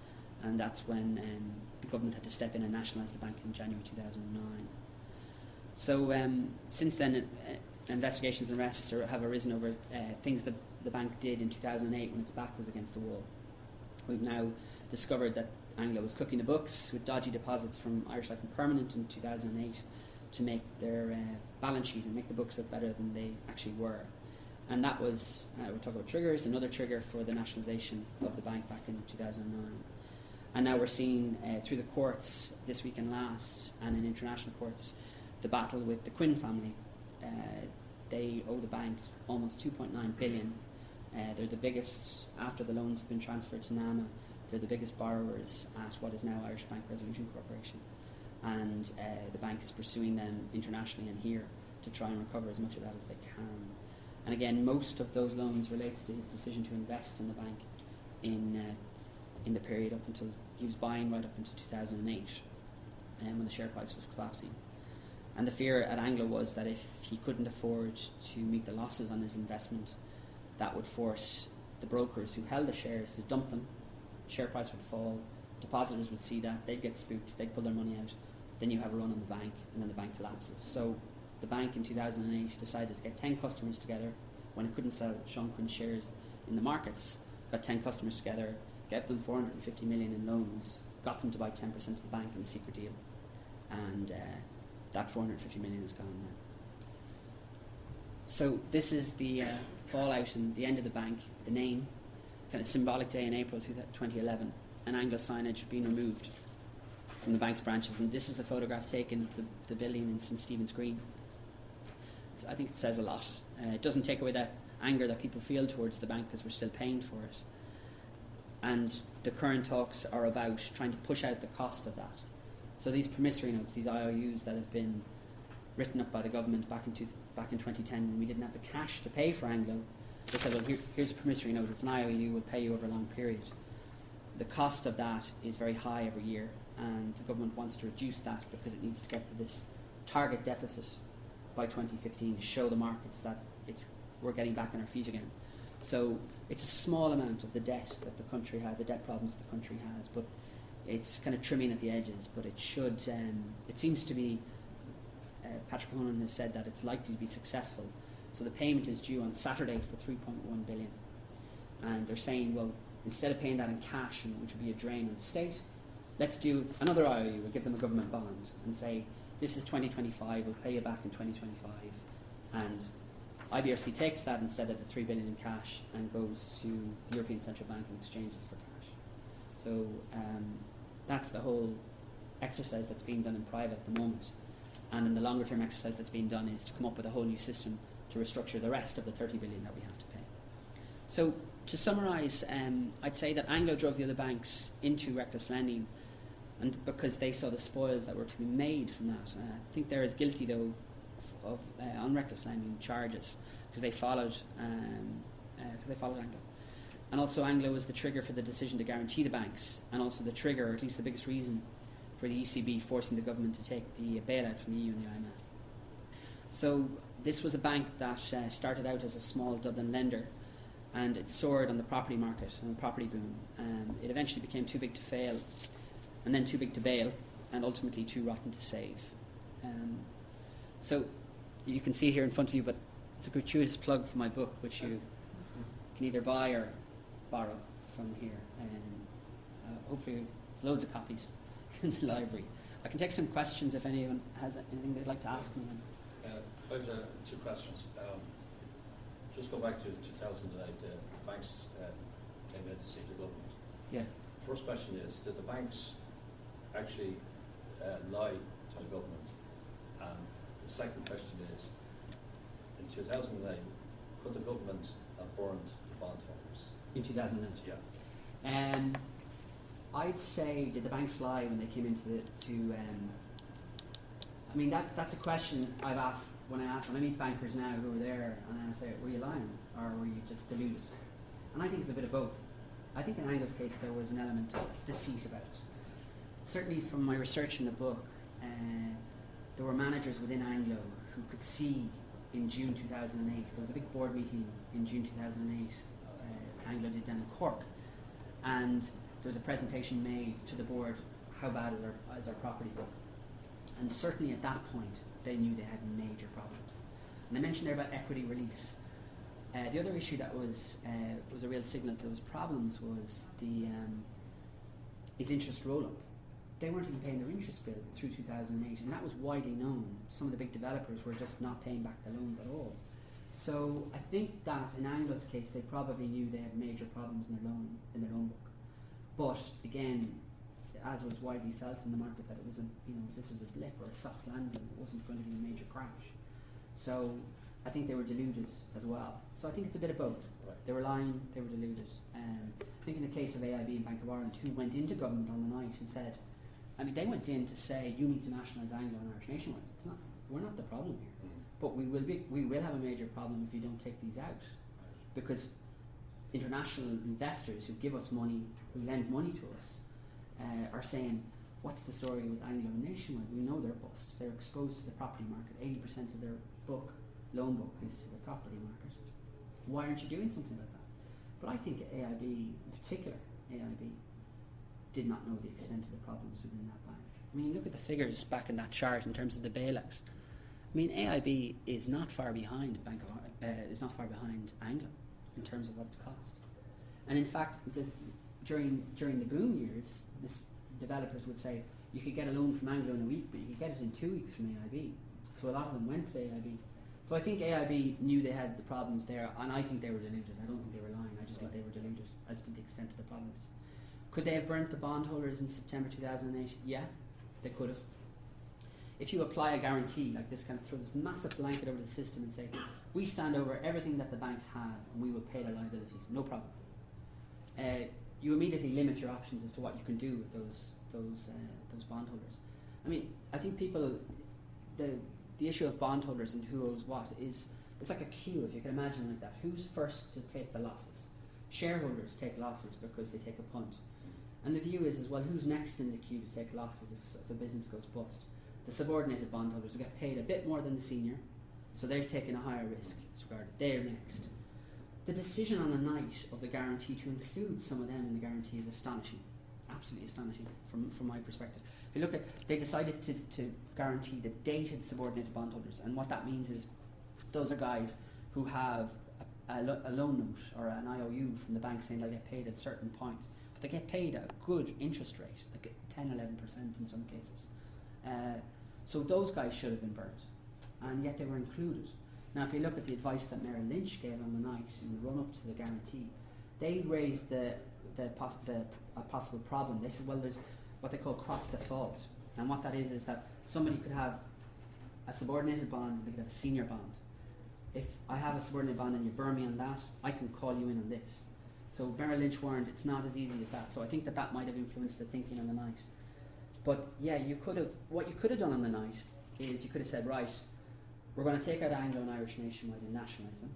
and that's when um, the government had to step in and nationalise the bank in January 2009. So um, since then, uh, investigations and arrests are, have arisen over uh, things that the bank did in 2008 when its back was against the wall. We've now discovered that Anglo was cooking the books with dodgy deposits from Irish Life and Permanent in 2008 to make their uh, balance sheet and make the books look better than they actually were. And that was, uh, we're talking about triggers, another trigger for the nationalisation of the bank back in 2009. And now we're seeing uh, through the courts this week and last, and in international courts, the battle with the Quinn family. Uh, they owe the bank almost 2.9 billion. Uh, they're the biggest, after the loans have been transferred to NAMA, they're the biggest borrowers at what is now Irish Bank Resolution Corporation. And uh, the bank is pursuing them internationally and here to try and recover as much of that as they can. And again, most of those loans relates to his decision to invest in the bank in uh, in the period up until he was buying right up until 2008, and um, when the share price was collapsing. And the fear at Anglo was that if he couldn't afford to meet the losses on his investment, that would force the brokers who held the shares to dump them. Share price would fall. Depositors would see that they'd get spooked. They'd pull their money out. Then you have a run on the bank, and then the bank collapses. So the bank in 2008 decided to get 10 customers together when it couldn't sell Sean Quinn shares in the markets. Got 10 customers together, gave them 450 million in loans, got them to buy 10% of the bank in a secret deal, and uh, that 450 million is gone now. So this is the uh, fallout and the end of the bank, the name, kind of symbolic day in April 2011, and Anglo signage being removed from the bank's branches. And this is a photograph taken of the, the building in St Stephen's Green. It's, I think it says a lot. Uh, it doesn't take away the anger that people feel towards the bank because we're still paying for it. And the current talks are about trying to push out the cost of that. So these promissory notes, these IOUs that have been written up by the government back in, two, back in 2010 when we didn't have the cash to pay for Anglo, they said, well, here, here's a promissory note, it's an IOU, we'll pay you over a long period. The cost of that is very high every year, and the government wants to reduce that because it needs to get to this target deficit by 2015 to show the markets that it's, we're getting back on our feet again. So it's a small amount of the debt that the country has, the debt problems the country has, but it's kind of trimming at the edges. But it should, um, it seems to be, uh, Patrick Honohan has said that it's likely to be successful. So the payment is due on Saturday for 3.1 billion. And they're saying, well, instead of paying that in cash, which would be a drain on the state, let's do another IOU, we'll give them a government bond and say, this is 2025, we'll pay you back in 2025. And IBRC takes that instead of the three billion in cash and goes to the European Central Bank and exchanges for cash. So um, that's the whole exercise that's being done in private at the moment. And then the longer term exercise that's being done is to come up with a whole new system to restructure the rest of the 30 billion that we have to pay. So to summarise, um, I'd say that Anglo drove the other banks into reckless lending and because they saw the spoils that were to be made from that. Uh, I think they're as guilty though of uh, on reckless lending charges because they followed because um, uh, they followed Anglo. And also Anglo was the trigger for the decision to guarantee the banks, and also the trigger, or at least the biggest reason, for the ECB forcing the government to take the bailout from the EU and the IMF. So this was a bank that uh, started out as a small Dublin lender, and it soared on the property market and the property boom. Um, it eventually became too big to fail, and then too big to bail, and ultimately too rotten to save. Um, so you can see here in front of you, but it's a gratuitous plug for my book, which you can either buy or borrow from here. And uh, hopefully, there's loads of copies in the library. I can take some questions if anyone has anything they'd like to ask me. Uh, I have uh, two questions. Um, just go back to 2008. Uh, the banks uh, came in to see the government. Yeah. First question is: Did the banks actually uh, lie to the government? And the second question is: In 2009, could the government have burned the bondholders? In 2008? Yeah. Um, I'd say did the banks lie when they came into the to? Um, I mean that that's a question I've asked when I ask when I meet bankers now who are there and I say were you lying or were you just deluded? And I think it's a bit of both. I think in Anglo's case there was an element of deceit about it. Certainly from my research in the book, uh, there were managers within Anglo who could see in June 2008, there was a big board meeting in June 2008, uh, Anglo did down in Cork, and there was a presentation made to the board how bad is our, is our property book. And certainly at that point, they knew they had major problems. And I mentioned there about equity release. Uh, the other issue that was uh, was a real signal that there was problems was the um, is interest roll up. They weren't even paying their interest bill through 2008, and that was widely known. Some of the big developers were just not paying back the loans at all. So I think that in Anglo's case, they probably knew they had major problems in their loan in their loan book. But again, as was widely felt in the market, that it was a you know this was a blip or a soft landing. It wasn't going to be a major crash. So I think they were deluded as well. So I think it's a bit of both. Right. They were lying, they were deluded. Um, I think in the case of AIB and Bank of Ireland, who went into government on the night and said, I mean, they went in to say you need to nationalise Anglo and Irish nationwide. It's not. We're not the problem here. But we will be. We will have a major problem if you don't take these out, because international investors who give us money, who lend money to us, uh, are saying, "What's the story with Anglo and Nationwide? We know they're bust. They're exposed to the property market. Eighty percent of their book, loan book, is to the property market. Why aren't you doing something about that?" But I think AIB, in particular, AIB, did not know the extent of the problems within that bank. I mean, look at the figures back in that chart in terms of the bailout. I mean, AIB is not far behind Bank of uh, is not far behind Anglo in terms of what it's cost. And in fact, this, during during the boom years, this developers would say you could get a loan from Anglo in a week, but you could get it in two weeks from AIB. So a lot of them went to AIB. So I think AIB knew they had the problems there, and I think they were deluded. I don't think they were lying. I just think they were deluded as to the extent of the problems. Could they have burnt the bondholders in September 2008? Yeah, they could have. If you apply a guarantee like this, kind of throw this massive blanket over the system and say, we stand over everything that the banks have and we will pay their liabilities, no problem. Uh, you immediately limit your options as to what you can do with those those uh, those bondholders. I mean, I think people, the the issue of bondholders and who owes what is it's like a queue if you can imagine like that. Who's first to take the losses? Shareholders take losses because they take a punt. And the view is as well who's next in the queue to take losses if, if a business goes bust. The subordinated bondholders will get paid a bit more than the senior, so they're taking a higher risk as regarded. They're next. The decision on the night of the guarantee to include some of them in the guarantee is astonishing. Absolutely astonishing from, from my perspective. If you look at, they decided to, to guarantee the dated subordinated bondholders, and what that means is those are guys who have a, lo- a loan note or an IOU from the bank saying they'll get paid at certain point, but they get paid at a good interest rate, like 10 11% in some cases. Uh, so those guys should have been burnt, and yet they were included. Now, if you look at the advice that Merrill Lynch gave on the night in the run up to the guarantee, they raised the, the, pos- the a possible problem. They said, well, there's what they call cross default. And what that is is that somebody could have a subordinated bond and they could have a senior bond. If I have a subordinated bond and you burn me on that, I can call you in on this. So Merrill Lynch warned it's not as easy as that. So I think that that might have influenced the thinking on the night. But yeah, you could have what you could have done on the night is you could have said, right, we're going to take out Anglo and Irish nationwide and nationalise them.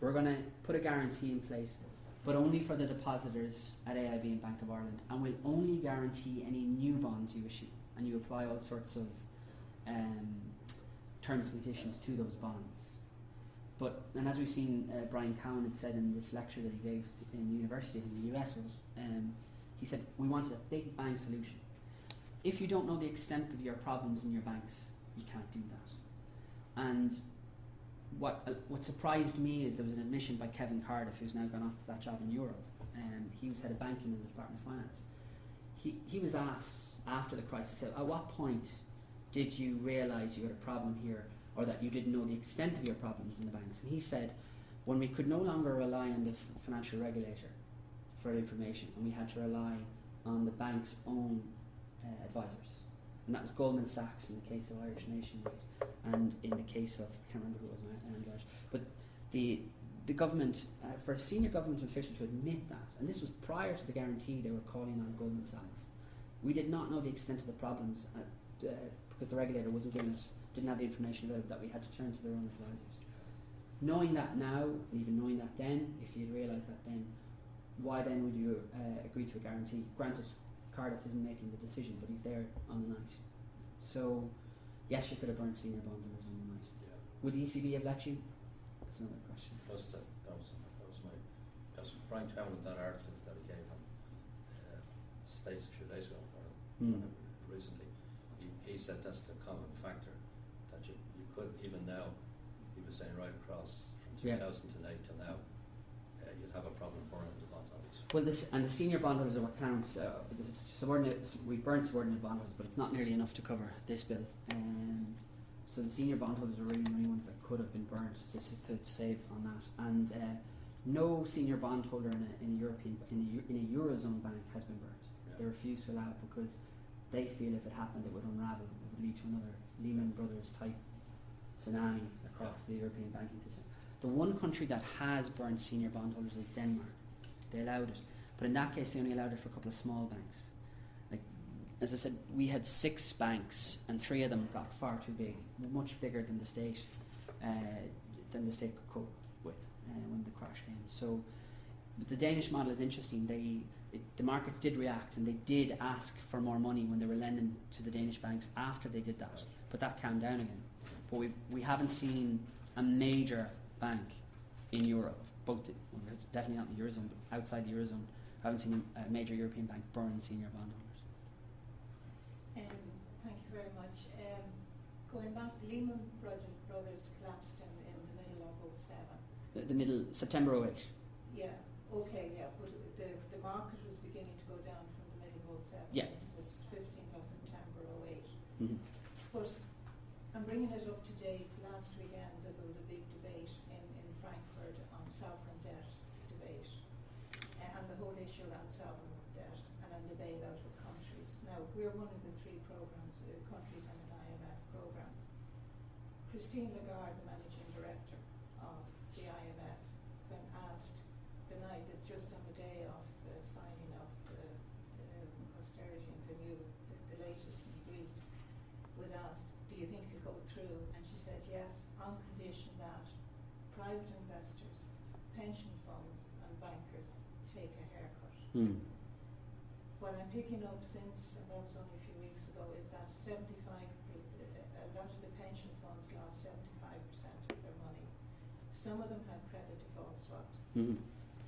We're going to put a guarantee in place, but only for the depositors at AIB and Bank of Ireland, and we'll only guarantee any new bonds you issue, and you apply all sorts of um, terms and conditions to those bonds. But and as we've seen, uh, Brian Cowen had said in this lecture that he gave in university in the US was, um, he said we wanted a big bang solution. If you don't know the extent of your problems in your banks, you can't do that. And what uh, what surprised me is there was an admission by Kevin Cardiff, who's now gone off to that job in Europe. Um, he was head of banking in the Department of Finance. He he was asked after the crisis, at what point did you realise you had a problem here, or that you didn't know the extent of your problems in the banks? And he said, when we could no longer rely on the financial regulator for information, and we had to rely on the bank's own uh, advisors. And that was Goldman Sachs in the case of Irish Nationwide, and in the case of I can't remember who it was in Anglo Irish, but the the government uh, for a senior government official to admit that, and this was prior to the guarantee they were calling on Goldman Sachs. We did not know the extent of the problems uh, uh, because the regulator wasn't giving us didn't have the information available that we had to turn to their own advisors. Knowing that now, and even knowing that then, if you had realised that then, why then would you uh, agree to a guarantee? Granted, Cardiff isn't making the decision, but he's there on the night. So Yes, you could have burnt senior bondholders on the night. Yeah. Would the ECB have let you? That's another question. That's the, that was that was my that's Brian Cowen that article that he gave on uh, States a few days ago or Hmm. recently. He, he said that's the common factor that you, you could even now. He was saying right across from Yeah. 2008 to now, uh, you'd have a problem burning the bond holders. Well, this and the senior bondholders of accounts, uh, this is subordinate. We burned subordinate bondholders, but it's not nearly enough to cover this bill. Um, so the senior bondholders are really the only ones that could have been burnt to, to save on that. And uh, no senior bondholder in a, in a European in a, in a eurozone bank has been burnt. Yeah. They refuse to allow it because they feel if it happened, it would unravel. It would lead to another Lehman Brothers type tsunami across the European banking system. The one country that has burned senior bondholders is Denmark. They allowed it, but in that case, they only allowed it for a couple of small banks. Like, as I said, we had six banks, and three of them got far too big, much bigger than the state, uh, than the state could cope with uh, when the crash came. So, the Danish model is interesting. They it, the markets did react, and they did ask for more money when they were lending to the Danish banks after they did that. But that calmed down again. But we've we haven't seen a major bank in Europe, both well, definitely not in the eurozone, but outside the eurozone, I haven't seen a, major European bank burn senior bondholders. Um, thank you very much. Um, going back, Lehman Brothers, collapsed in, in the middle of 07. The, the middle September 08. Yeah, okay, yeah, but the, the market was beginning to go down from the middle of 07. Yeah. This is 15th of September 08. Mm-hmm. But I'm bringing it up to date. Last weekend, that there was a big debate in, in Frankfurt on sovereign debt debate, uh, and the whole issue around sovereign debt and on the bailout of countries. Now, we're one of the three programs, uh, countries in an IMF program. Christine Lagarde, the managing director of the IMF, when asked, denied that just on the day of the signing of the, the austerity and the new, the, the latest in Greece, was asked, do you think it'll go through? And she said, yes, on condition that private investors, pension funds and bankers take a haircut. Mm. What I'm picking up since, and that was only a few weeks ago, is that 75, a lot of the pension funds lost 75% of their money. Some of them had credit default swaps. Mm-hmm.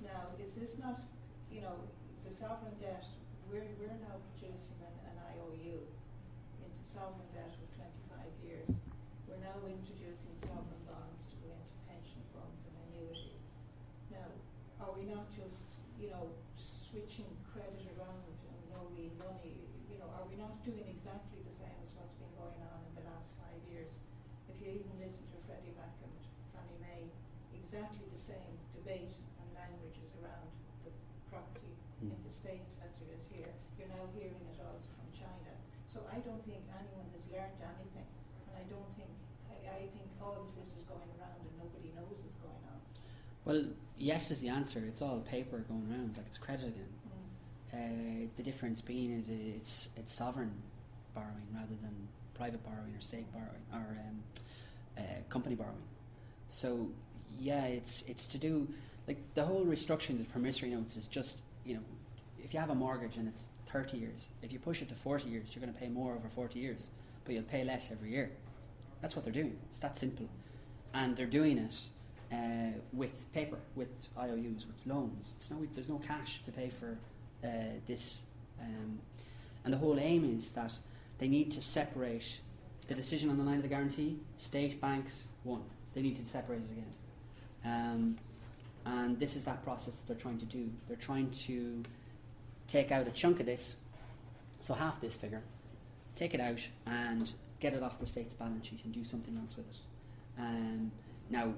Now, is this not, you know, the sovereign debt, we're, we're now producing an, an IOU into sovereign debt of twenty-five years. We're now introducing sovereign bonds to go into pension funds and annuities. Now, are we not just, you know, switching credit around and no real money, you know, are we not doing exactly the same as what's been going on in the last five years? If you even listen to Freddie Mac and Fannie Mae, exactly the same debate and languages around the property in Mm. the States as there is here. You're now hearing it also from China. So I don't think anyone has learned anything. And I don't think, I, I think all of this is going around and nobody knows is going on. Well, yes is the answer. It's all paper going around, like it's credit again. Mm. Uh, the difference being is it's it's sovereign borrowing rather than private borrowing or state borrowing or um, uh, company borrowing. So yeah, it's it's to do like the whole restructuring of the promissory notes is just you know if you have a mortgage and it's thirty years, if you push it to forty years, you're going to pay more over forty years, but you'll pay less every year. That's what they're doing. It's that simple, and they're doing it uh, with paper, with IOUs, with loans. It's no, there's no cash to pay for uh, this, um, and the whole aim is that they need to separate the decision on the line of the guarantee. State banks, one, they need to separate it again, um, and this is that process that they're trying to do. They're trying to take out a chunk of this, so half this figure, take it out and get it off the state's balance sheet and do something else with it. Um, now,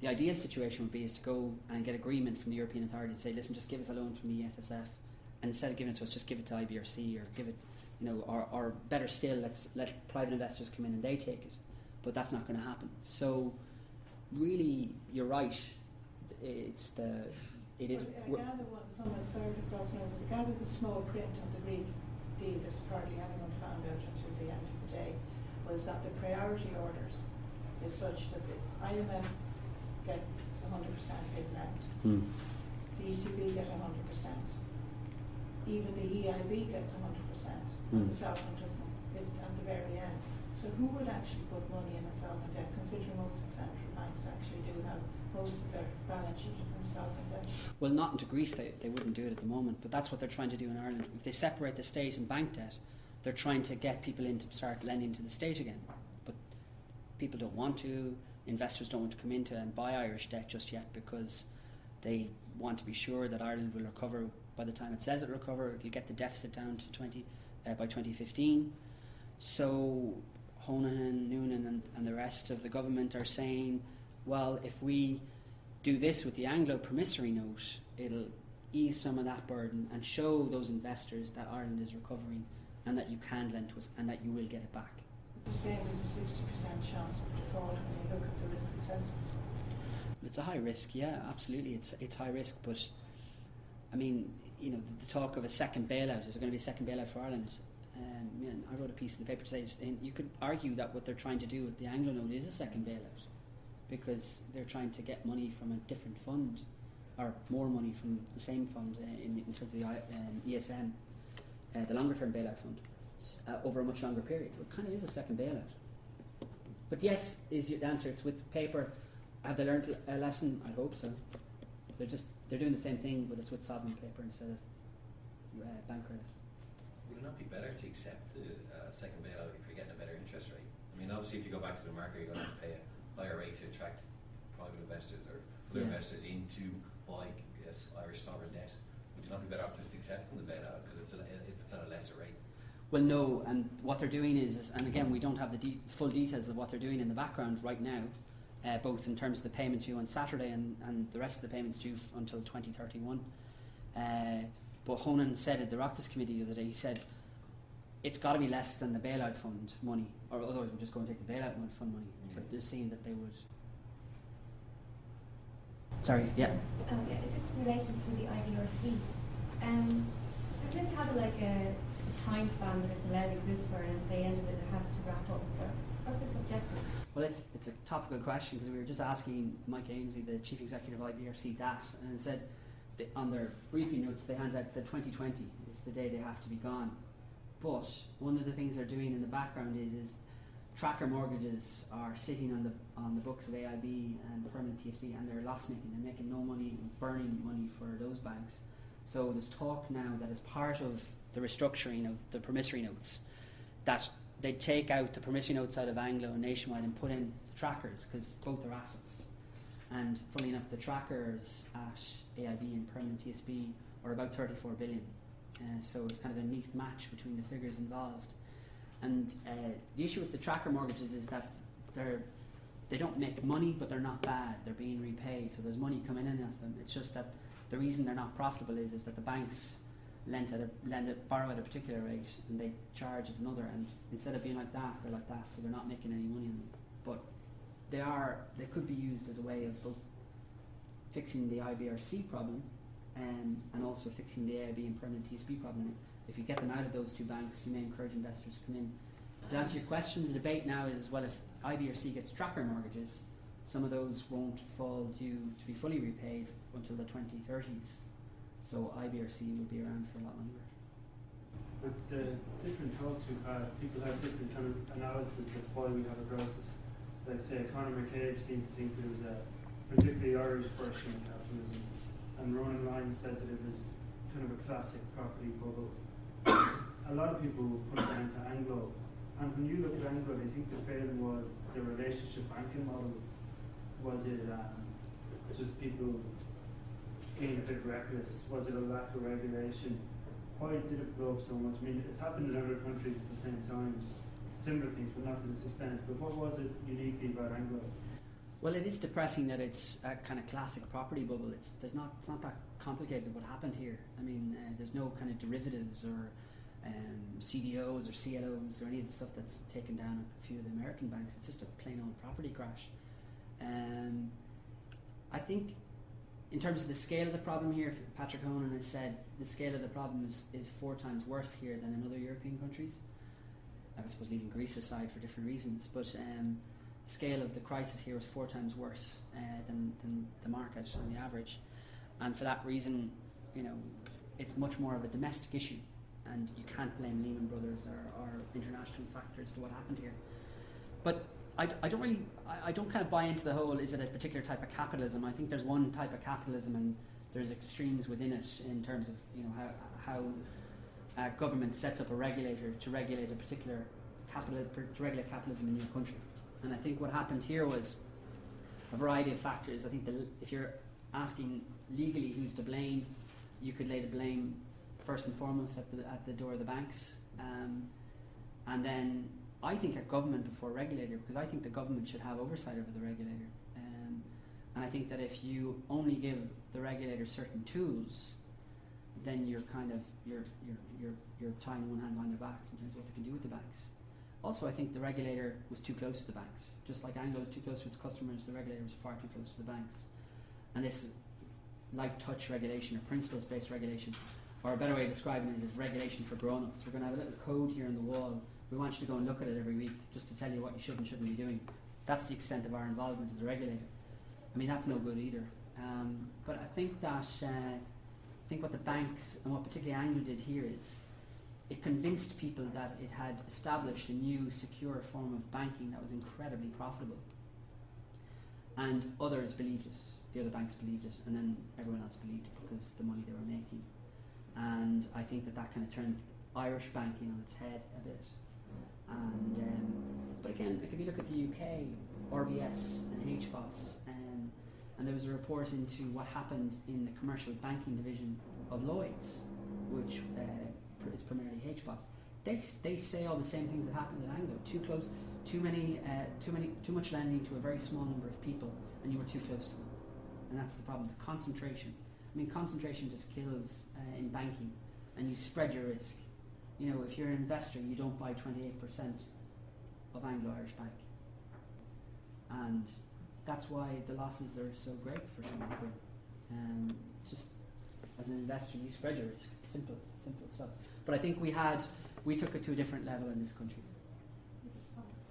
the ideal situation would be is to go and get agreement from the European authorities to say, listen, just give us a loan from the EFSF, and instead of giving it to us, just give it to IBRC or give it, you know, or, or better still, let's let private investors come in and they take it. But that's not going to happen. So, really, you're right. It's the, it is. I gather one, someone, sorry for crossing over, I gather the small print on the Greek deal that hardly anyone found out until the end of the day was that the priority orders is such that the IMF get hundred percent bid lend, Hmm. the ECB get hundred percent. Even the EIB gets hundred percent, Hmm. and the sovereign doesn't, is at the very end. So who would actually put money in a sovereign debt, considering most of the central banks actually do have most of their balance in sovereign debt? Well, not into Greece, they, they wouldn't do it at the moment, but that's what they're trying to do in Ireland. If they separate the state and bank debt, they're trying to get people in to start lending to the state again. But people don't want to, investors don't want to come into and buy Irish debt just yet because they want to be sure that Ireland will recover by the time it says it'll recover. It'll get the deficit down to 20 uh, by 2015. So Honohan, Noonan, and, and the rest of the government are saying, well, if we do this with the Anglo promissory note, it'll ease some of that burden and show those investors that Ireland is recovering and that you can lend to us and that you will get it back. They're saying there's a sixty percent chance of default when you look at the risk assessment. It's a high risk, yeah, absolutely. It's it's high risk, but I mean, you know, the, the talk of a second bailout is there going to be a second bailout for Ireland? Um, I wrote a piece in the paper today, and you could argue that what they're trying to do with the Anglo note is a second bailout because they're trying to get money from a different fund or more money from the same fund uh, in, in terms of the um, ESM, uh, the longer term bailout fund, uh, over a much longer period. So it kind of is a second bailout. But yes, is your answer. It's with paper. Have they learned a lesson? I hope so. They're just they're doing the same thing, but it's with sovereign paper instead of uh, bank credit. Would it not be better to accept the uh, second bailout if you're getting a better interest rate? I mean, obviously, if you go back to the market, you're going to have to pay a higher rate to attract private investors or other Yeah. investors into buy yes, Irish sovereign debt. Would you not be better off just accepting the bailout because it's, a, it's at a lesser rate? Well, no, and what they're doing is, is and again, we don't have the de- full details of what they're doing in the background right now, uh, both in terms of the payment due on Saturday and, and the rest of the payments due f- until 2031. Uh, but Honohan said at the Oireachtas committee the other day, he said, it's got to be less than the bailout fund money, or otherwise we're just going to take the bailout fund money. But they're saying that they would. Sorry, yeah. Um, yeah, it's just in relation to the IBRC. Um, does it have like a, a time span that it's allowed to exist for, and at the end of it, it has to wrap up? Or what's its objective? Well, it's, it's a topical question because we were just asking Mike Aynsley, the chief executive of IBRC, that, and said that on their briefing notes they handed out said 2020 is the day they have to be gone. But one of the things they're doing in the background is is tracker mortgages are sitting on the on the books of AIB and permanent TSB, and they're loss making. They're making no money, burning money for those banks. So there's talk now that as part of the restructuring of the promissory notes, that they take out the promissory notes out of Anglo and Nationwide and put in trackers because both are assets. And funny enough, the trackers at AIB and Permanent TSB are about 34 billion. Uh, so it's kind of a neat match between the figures involved. And uh, the issue with the tracker mortgages is that they're they don't make money, but they're not bad. They're being repaid, so there's money coming in at them. It's just that the reason they're not profitable is is that the banks lend at a lend at, borrow at a particular rate and they charge at another and instead of being like that they're like that. So they're not making any money on them. But they are they could be used as a way of both fixing the IBRC problem um, and also fixing the AIB and permanent TSB problem if you get them out of those two banks you may encourage investors to come in to answer your question the debate now is well if IBRC gets tracker mortgages some of those won't fall due to be fully repaid until the 2030s so IBRC will be around for a lot longer. With the different talks we've had, people have different kind of analysis of why we have a crisis. Like say Conor McCabe seemed to think there was a particularly Irish version of capitalism, and Ronan Lyons said that it was kind of a classic property bubble. a lot of people put it down to Anglo, and when you look at Anglo, you think the failing was the relationship banking model? Was it um, just people being a bit reckless? Was it a lack of regulation? Why did it blow up so much? I mean, it's happened in other countries at the same time, similar things, but not to this extent. But what was it uniquely about Anglo? Well, it is depressing that it's a kind of classic property bubble. It's there's not it's not that complicated what happened here. I mean, uh, there's no kind of derivatives or um, CDOs or CLOs or any of the stuff that's taken down a few of the American banks. It's just a plain old property crash. Um, I think in terms of the scale of the problem here, Patrick Honohan has said the scale of the problem is, is four times worse here than in other European countries. I suppose leaving Greece aside for different reasons, but um, scale of the crisis here is four times worse uh, than, than the market on the average. And for that reason, you know, it's much more of a domestic issue and you can't blame Lehman Brothers or, or international factors to what happened here. But I don't really, I, I don't kind of buy into the whole, is it a particular type of capitalism? I think there's one type of capitalism and there's extremes within it in terms of, you know, how, how uh, government sets up a regulator to regulate a particular capital, to regulate capitalism in your country. And I think what happened here was a variety of factors. I think the, if you're asking legally who's to blame, you could lay the blame first and foremost at the, at the door of the banks. Um, and then I think at government before regulator, because I think the government should have oversight over the regulator. Um, and I think that if you only give the regulator certain tools, then you're kind of you're you're you're, you're tying one hand behind their backs in terms of what they can do with the banks. Also, I think the regulator was too close to the banks. Just like Anglo was too close to its customers, the regulator was far too close to the banks. And this light touch regulation or principles based regulation, or a better way of describing it is regulation for grown ups. We're going to have a little code here on the wall. We want you to go and look at it every week just to tell you what you should and shouldn't be doing. That's the extent of our involvement as a regulator. I mean, that's no good either. Um, but I think that uh, I think what the banks and what particularly Anglo did here is it convinced people that it had established a new secure form of banking that was incredibly profitable. And others believed it. The other banks believed it, and then everyone else believed it because the money they were making. And I think that that kind of turned Irish banking on its head a bit. And um, but again, like if you look at the UK, RBS and HBOS, um, and there was a report into what happened in the commercial banking division of Lloyd's, which uh, is primarily HBOS. They, they say all the same things that happened at Anglo. Too close, too many, uh, too many, too much lending to a very small number of people, and you were too close to them. And that's the problem. The concentration. I mean, concentration just kills uh, in banking, and you spread your risk. You know, if you're an investor, you don't buy 28% of Anglo Irish Bank. And that's why the losses are so great for Sean. Um, just, as an investor, you spread your risk. It's simple, simple stuff. But I think we had, we took it to a different level in this country.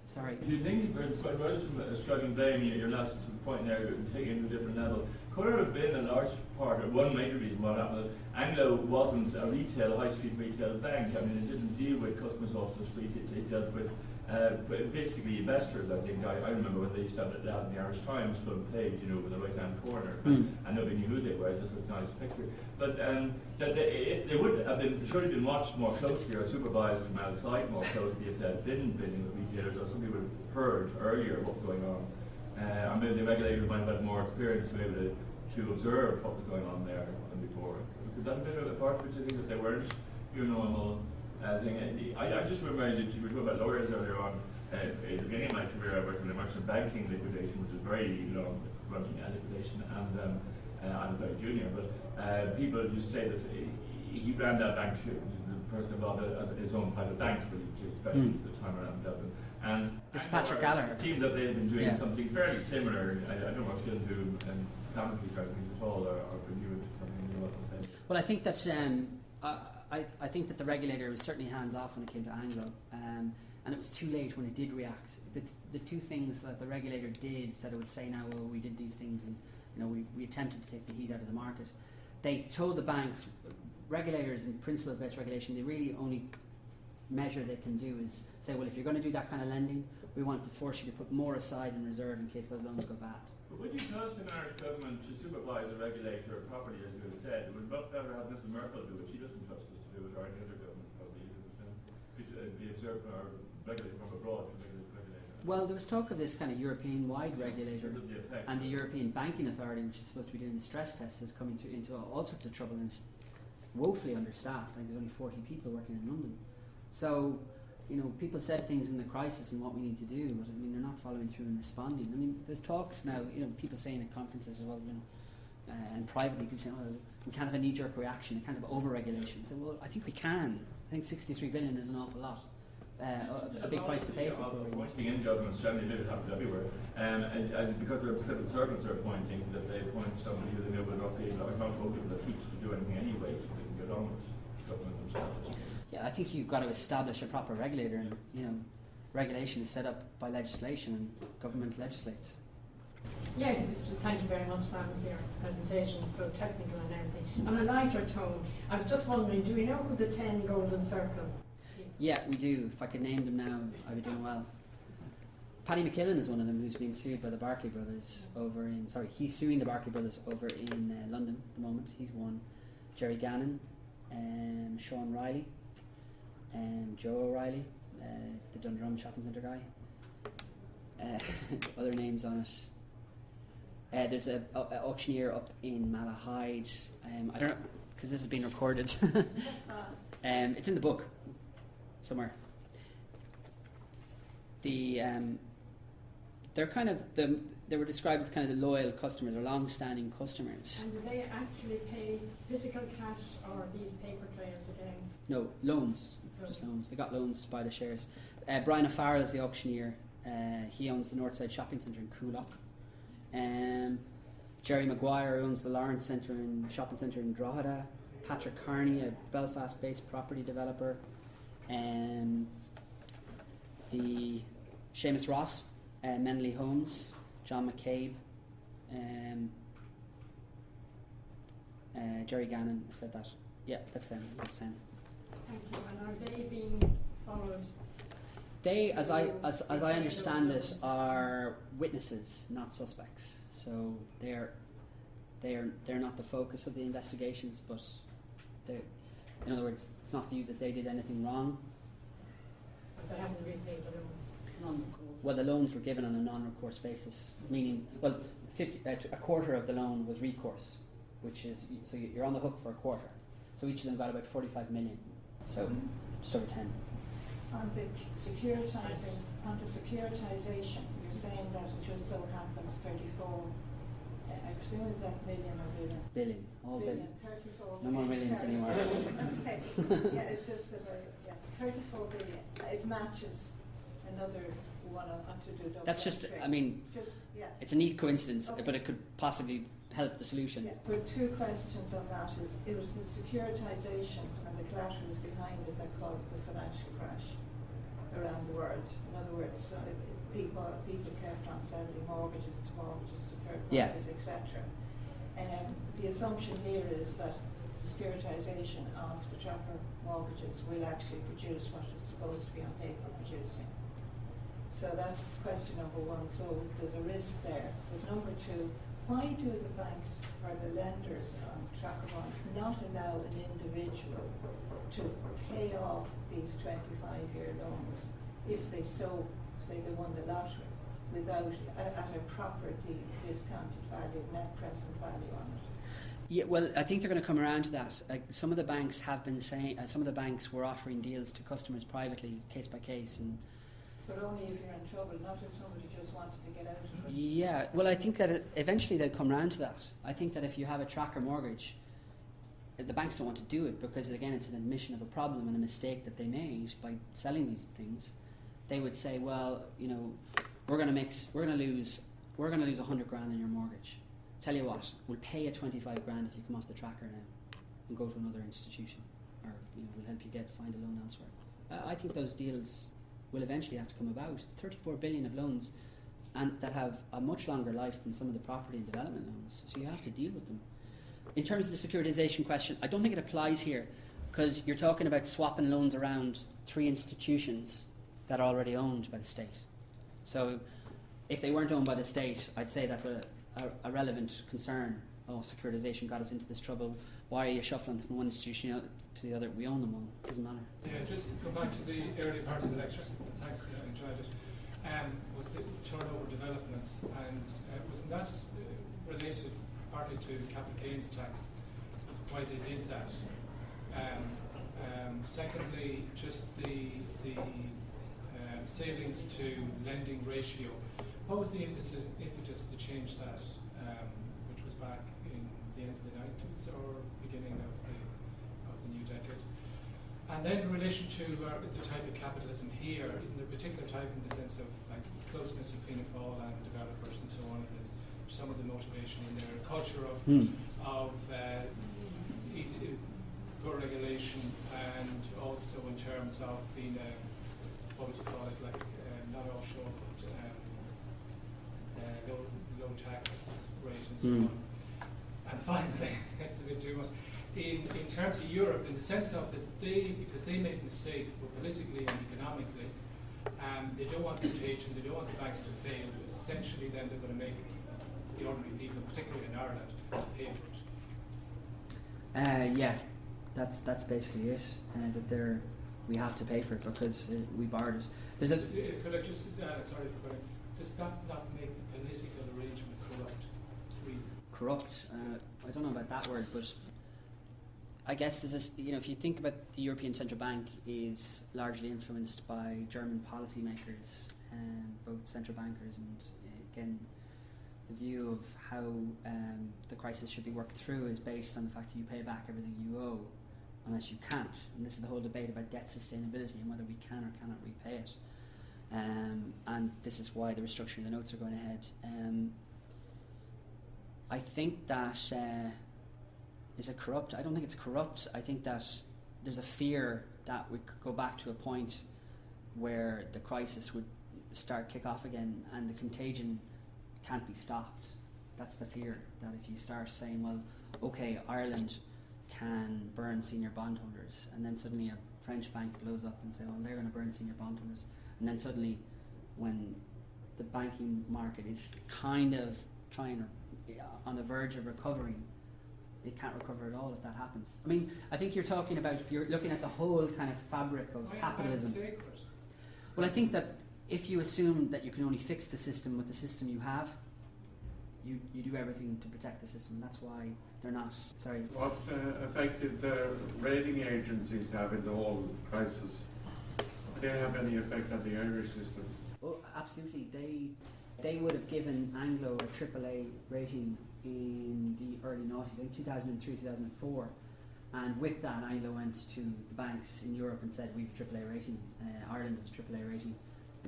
Sorry. Do you think, it's quite right from struggling blame, your, your last point there, taking it to a different level, could there have been a large part, or one major reason why that happened, Anglo wasn't a retail, high street retail bank, I mean, it didn't deal with customers off the street, it, it dealt with uh, b- basically investors, I think, I, I remember when they used to have out in the Irish Times front page, you know, with the right hand corner, Mm. and nobody knew who they were, it just looked a nice picture. But um, that they, if they would have been surely been watched more closely or supervised from outside more closely if they had been dealing with retailers or somebody would have heard earlier what was going on. Uh, and maybe the regulators might have had more experience to be able to, to observe what was going on there than before. Could that have been a part of it, do you think, that they weren't your normal uh, thing? And I, I just remember that you were talking about lawyers earlier on. Uh, at the beginning of my career, I worked in the merchant banking liquidation, which is very long running uh, liquidation, and um, uh, I'm a very junior, but uh, people used to say that he, he ran that bank, the person involved as his own private bank, really, especially Mm. at the time around Dublin. And This Patrick Gallagher. It seemed that they had been doing Yeah. something fairly similar. I, I don't know what going to do and economically things at all, or, or could you something what to say? Well, I think that um, I, I, I think that the regulator was certainly hands off when it came to Anglo, um, and it was too late when it did react. The, the two things that the regulator did that it would say now, well, we did these things, and you know, we, we attempted to take the heat out of the market. They told the banks, regulators in principle-based regulation, they really only measure they can do is say, well, if you're going to do that kind of lending, we want to force you to put more aside in reserve in case those loans go bad. But would you trust an Irish government to supervise a regulator properly, as you have said? It would much better have Mrs Merkel do it. She doesn't trust us to do it, or any other government probably. isn't? Be, be observed regulated from abroad to regulate the regulator. Well, there was talk of this kind of European-wide regulator. The. And the European Banking Authority, which is supposed to be doing the stress tests, is coming through into all sorts of trouble and is woefully understaffed. Like there's only 40 people working in London. So, you know, people said things in the crisis and what we need to do, but I mean, they're not following through and responding. I mean, there's talks now, you know, people saying at conferences as well, you know, uh, and privately, people saying, oh, we can't have a knee-jerk reaction, a kind of over-regulation. So, well, I think we can. I think 63 billion is an awful lot. Uh, a, a big price to pay for. Pointing in judgments generally maybe it happens everywhere. Um, and, and because there are civil servants are pointing that they appoint somebody who they know will not be accountable people that teach to do anything anyway, so they can get on with government themselves. Yeah, I think you've got to establish a proper regulator, and you know, regulation is set up by legislation, and government legislates. It's just, thank you very much, Sam, for your presentation, It's so technical and everything. On a lighter tone, I was just wondering, do we know who the ten Golden Circle? Yeah, we do. If I could name them now, I'd be doing well. Paddy McKillen is one of them who's been sued by the Barclay brothers over in. Sorry, he's suing the Barclay brothers over in uh, London at the moment. He's one. Gerry Gannon, um, Sean Reilly, um, Joe O'Reilly, uh, the Dundrum Shopping Centre guy. Uh, other names on it. Uh, there's a, a, a auctioneer up in Malahide. Um, I don't know because this has been recorded. um, it's in the book somewhere. The um, they're kind of the they were described as kind of the loyal customers or long-standing customers. And do they actually pay physical cash or these paper trails again? No loans, just loans. They got loans to buy the shares. Uh, Brian O'Farrell is the auctioneer. Uh, he owns the Northside Shopping Centre in Coolock. Um, Gerry Maguire owns the Lawrence Centre and Shopping Centre in Drogheda. Patrick Kearney, a Belfast-based property developer. Um, the Seamus Ross, uh, Menolly Homes, John McCabe, um, uh, Gerry Gannon. I said that. Yeah, that's them. That's ten. Thank you. And are they being followed? They, as I as, as I understand it, are witnesses, not suspects. So they're they're they're not the focus of the investigations, but they in other words, it's not viewed that they did anything wrong. But they haven't repaid the loans? Well, the loans were given on a non-recourse basis, meaning well, 50, uh, a quarter of the loan was recourse, which is so you're on the hook for a quarter. So each of them got about 45 million. So just over 10. On the securitizing, on the securitization, you're saying that it just so happens thirty-four, uh, I presume is that million or billion? Billion, all billion. thirty-four. No more billion, millions sorry. anymore. Okay, yeah, it's just that, uh, yeah, thirty-four billion, it matches another one on, onto the double. That's just, I mean, Just, yeah. it's a neat coincidence, Okay. but it could possibly help the solution. Yeah, but two questions on that is, it was the securitization and the collateral behind it that caused the financial crash around the world. In other words, people, people kept on selling mortgages to mortgages to third parties, et cetera. Um, the assumption here is that the securitization of the tracker mortgages will actually produce what it's supposed to be on paper producing. So that's question number one, so there's a risk there. But number two, why do the banks or the lenders on tracker bonds not allow an individual to pay off these twenty-five year loans if they so, say they won the lottery, without, at, a property discounted value, net present value on it? Yeah, well, I think they're going to come around to that. Like some of the banks have been saying, uh, some of the banks were offering deals to customers privately, case by case, and But only if you're in trouble, not if somebody just wanted to get out of it. yeah. Well, I think that eventually they'll come around to that. I think that if you have a tracker mortgage, the banks don't want to do it because again, it's an admission of a problem and a mistake that they made by selling these things. They would say, well, you know, we're going to mix, we're going to lose, we're going to lose a hundred grand in your mortgage. Tell you what, we'll pay you twenty-five grand if you come off the tracker now and go to another institution, or you know, we'll help you get find a loan elsewhere. Uh, I think those deals will eventually have to come about. It's 34 billion of loans, and that have a much longer life than some of the property and development loans. So you have to deal with them. In terms of the securitization question, I don't think it applies here because you're talking about swapping loans around three institutions that are already owned by the state. So if they weren't owned by the state, I'd say that's a, a, a relevant concern. Oh, securitization got us into this trouble. Why are you shuffling from one institution to the other? We own them all. It Doesn't matter. Yeah, just go back to the earlier part of the lecture, thanks, I enjoyed it, um, was the turnover developments, and uh, wasn't that uh, related partly to capital gains tax, why they did that? Um, um, secondly, just the, the uh, savings to lending ratio, what was the impetus, impetus to change that, um, which was back in the end of the nineties or beginning of the, of the new decade? And then in relation to uh, the type of capitalism here, isn't there a particular type in the sense of like closeness of Fianna Fáil and developers and so on, and some of the motivation in there, culture of, Hmm. of uh, easy, poor regulation and also in terms of being a, what would you call it, like uh, not offshore, but um, uh, low, low tax rate and so Mm. on. And finally, it's a bit too much, in, in terms of Europe, in the sense of that they, because they make mistakes, both politically and economically, um, they don't want contagion, they don't want the banks to fail, essentially then they're going to make the ordinary people, particularly in Ireland, to pay for it. Uh, yeah, that's that's basically it. Uh, that they're we have to pay for it because uh, we borrowed it. There's a Uh, Could I just, uh, sorry for going, does that not make the political arrangement corrupt, really? corrupt. Uh, I don't know about that word, but I guess this is, You know, if you think about the European Central Bank is largely influenced by German policymakers, um, both central bankers and uh, again. The view of how um, the crisis should be worked through is based on the fact that you pay back everything you owe, unless you can't. And this is the whole debate about debt sustainability and whether we can or cannot repay it. Um, and this is why the restructuring of the notes are going ahead. Um, I think that uh, is it corrupt? I don't think it's corrupt. I think that there's a fear that we could go back to a point where the crisis would start kick off again and the contagion can't be stopped. That's the fear that if you start saying, well, okay, Ireland can burn senior bondholders, and then suddenly a French bank blows up and say, well, they're going to burn senior bondholders, and then suddenly, when the banking market is kind of trying on the verge of recovering, it can't recover at all if that happens. I mean, I think you're talking about you're looking at the whole kind of fabric of Why- why capitalism. Well, I think that if you assume that you can only fix the system with the system you have, you, you do everything to protect the system. That's why they're not. Sorry. What uh, effect did the rating agencies have in the whole crisis? Did they have any effect on the Irish system? Well, absolutely. They they would have given Anglo a AAA rating in the early noughties, I think 2003, 2004. And with that, Anglo went to the banks in Europe and said, "We've a AAA rating. Uh, Ireland has a AAA rating.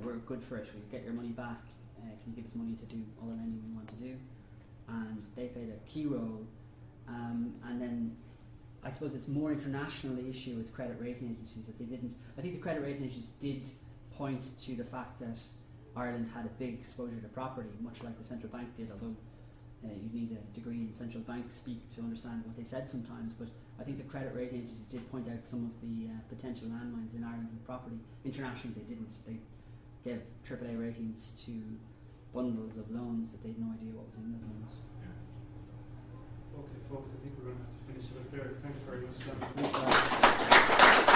We're good for it. We'll get your money back. Uh, can you give us money to do all the lending we want to do?" And they played a key role. Um, and then I suppose it's more international the issue with credit rating agencies that they didn't. I think the credit rating agencies did point to the fact that Ireland had a big exposure to property, much like the central bank did, although uh, you need a degree in central bank speak to understand what they said sometimes. But I think the credit rating agencies did point out some of the uh, potential landmines in Ireland with property. Internationally, they didn't. They gave AAA ratings to bundles of loans that they had no idea what was in those loans. Okay, folks, I think we're going to have to finish it up there. Thanks very much, Sam. Thanks,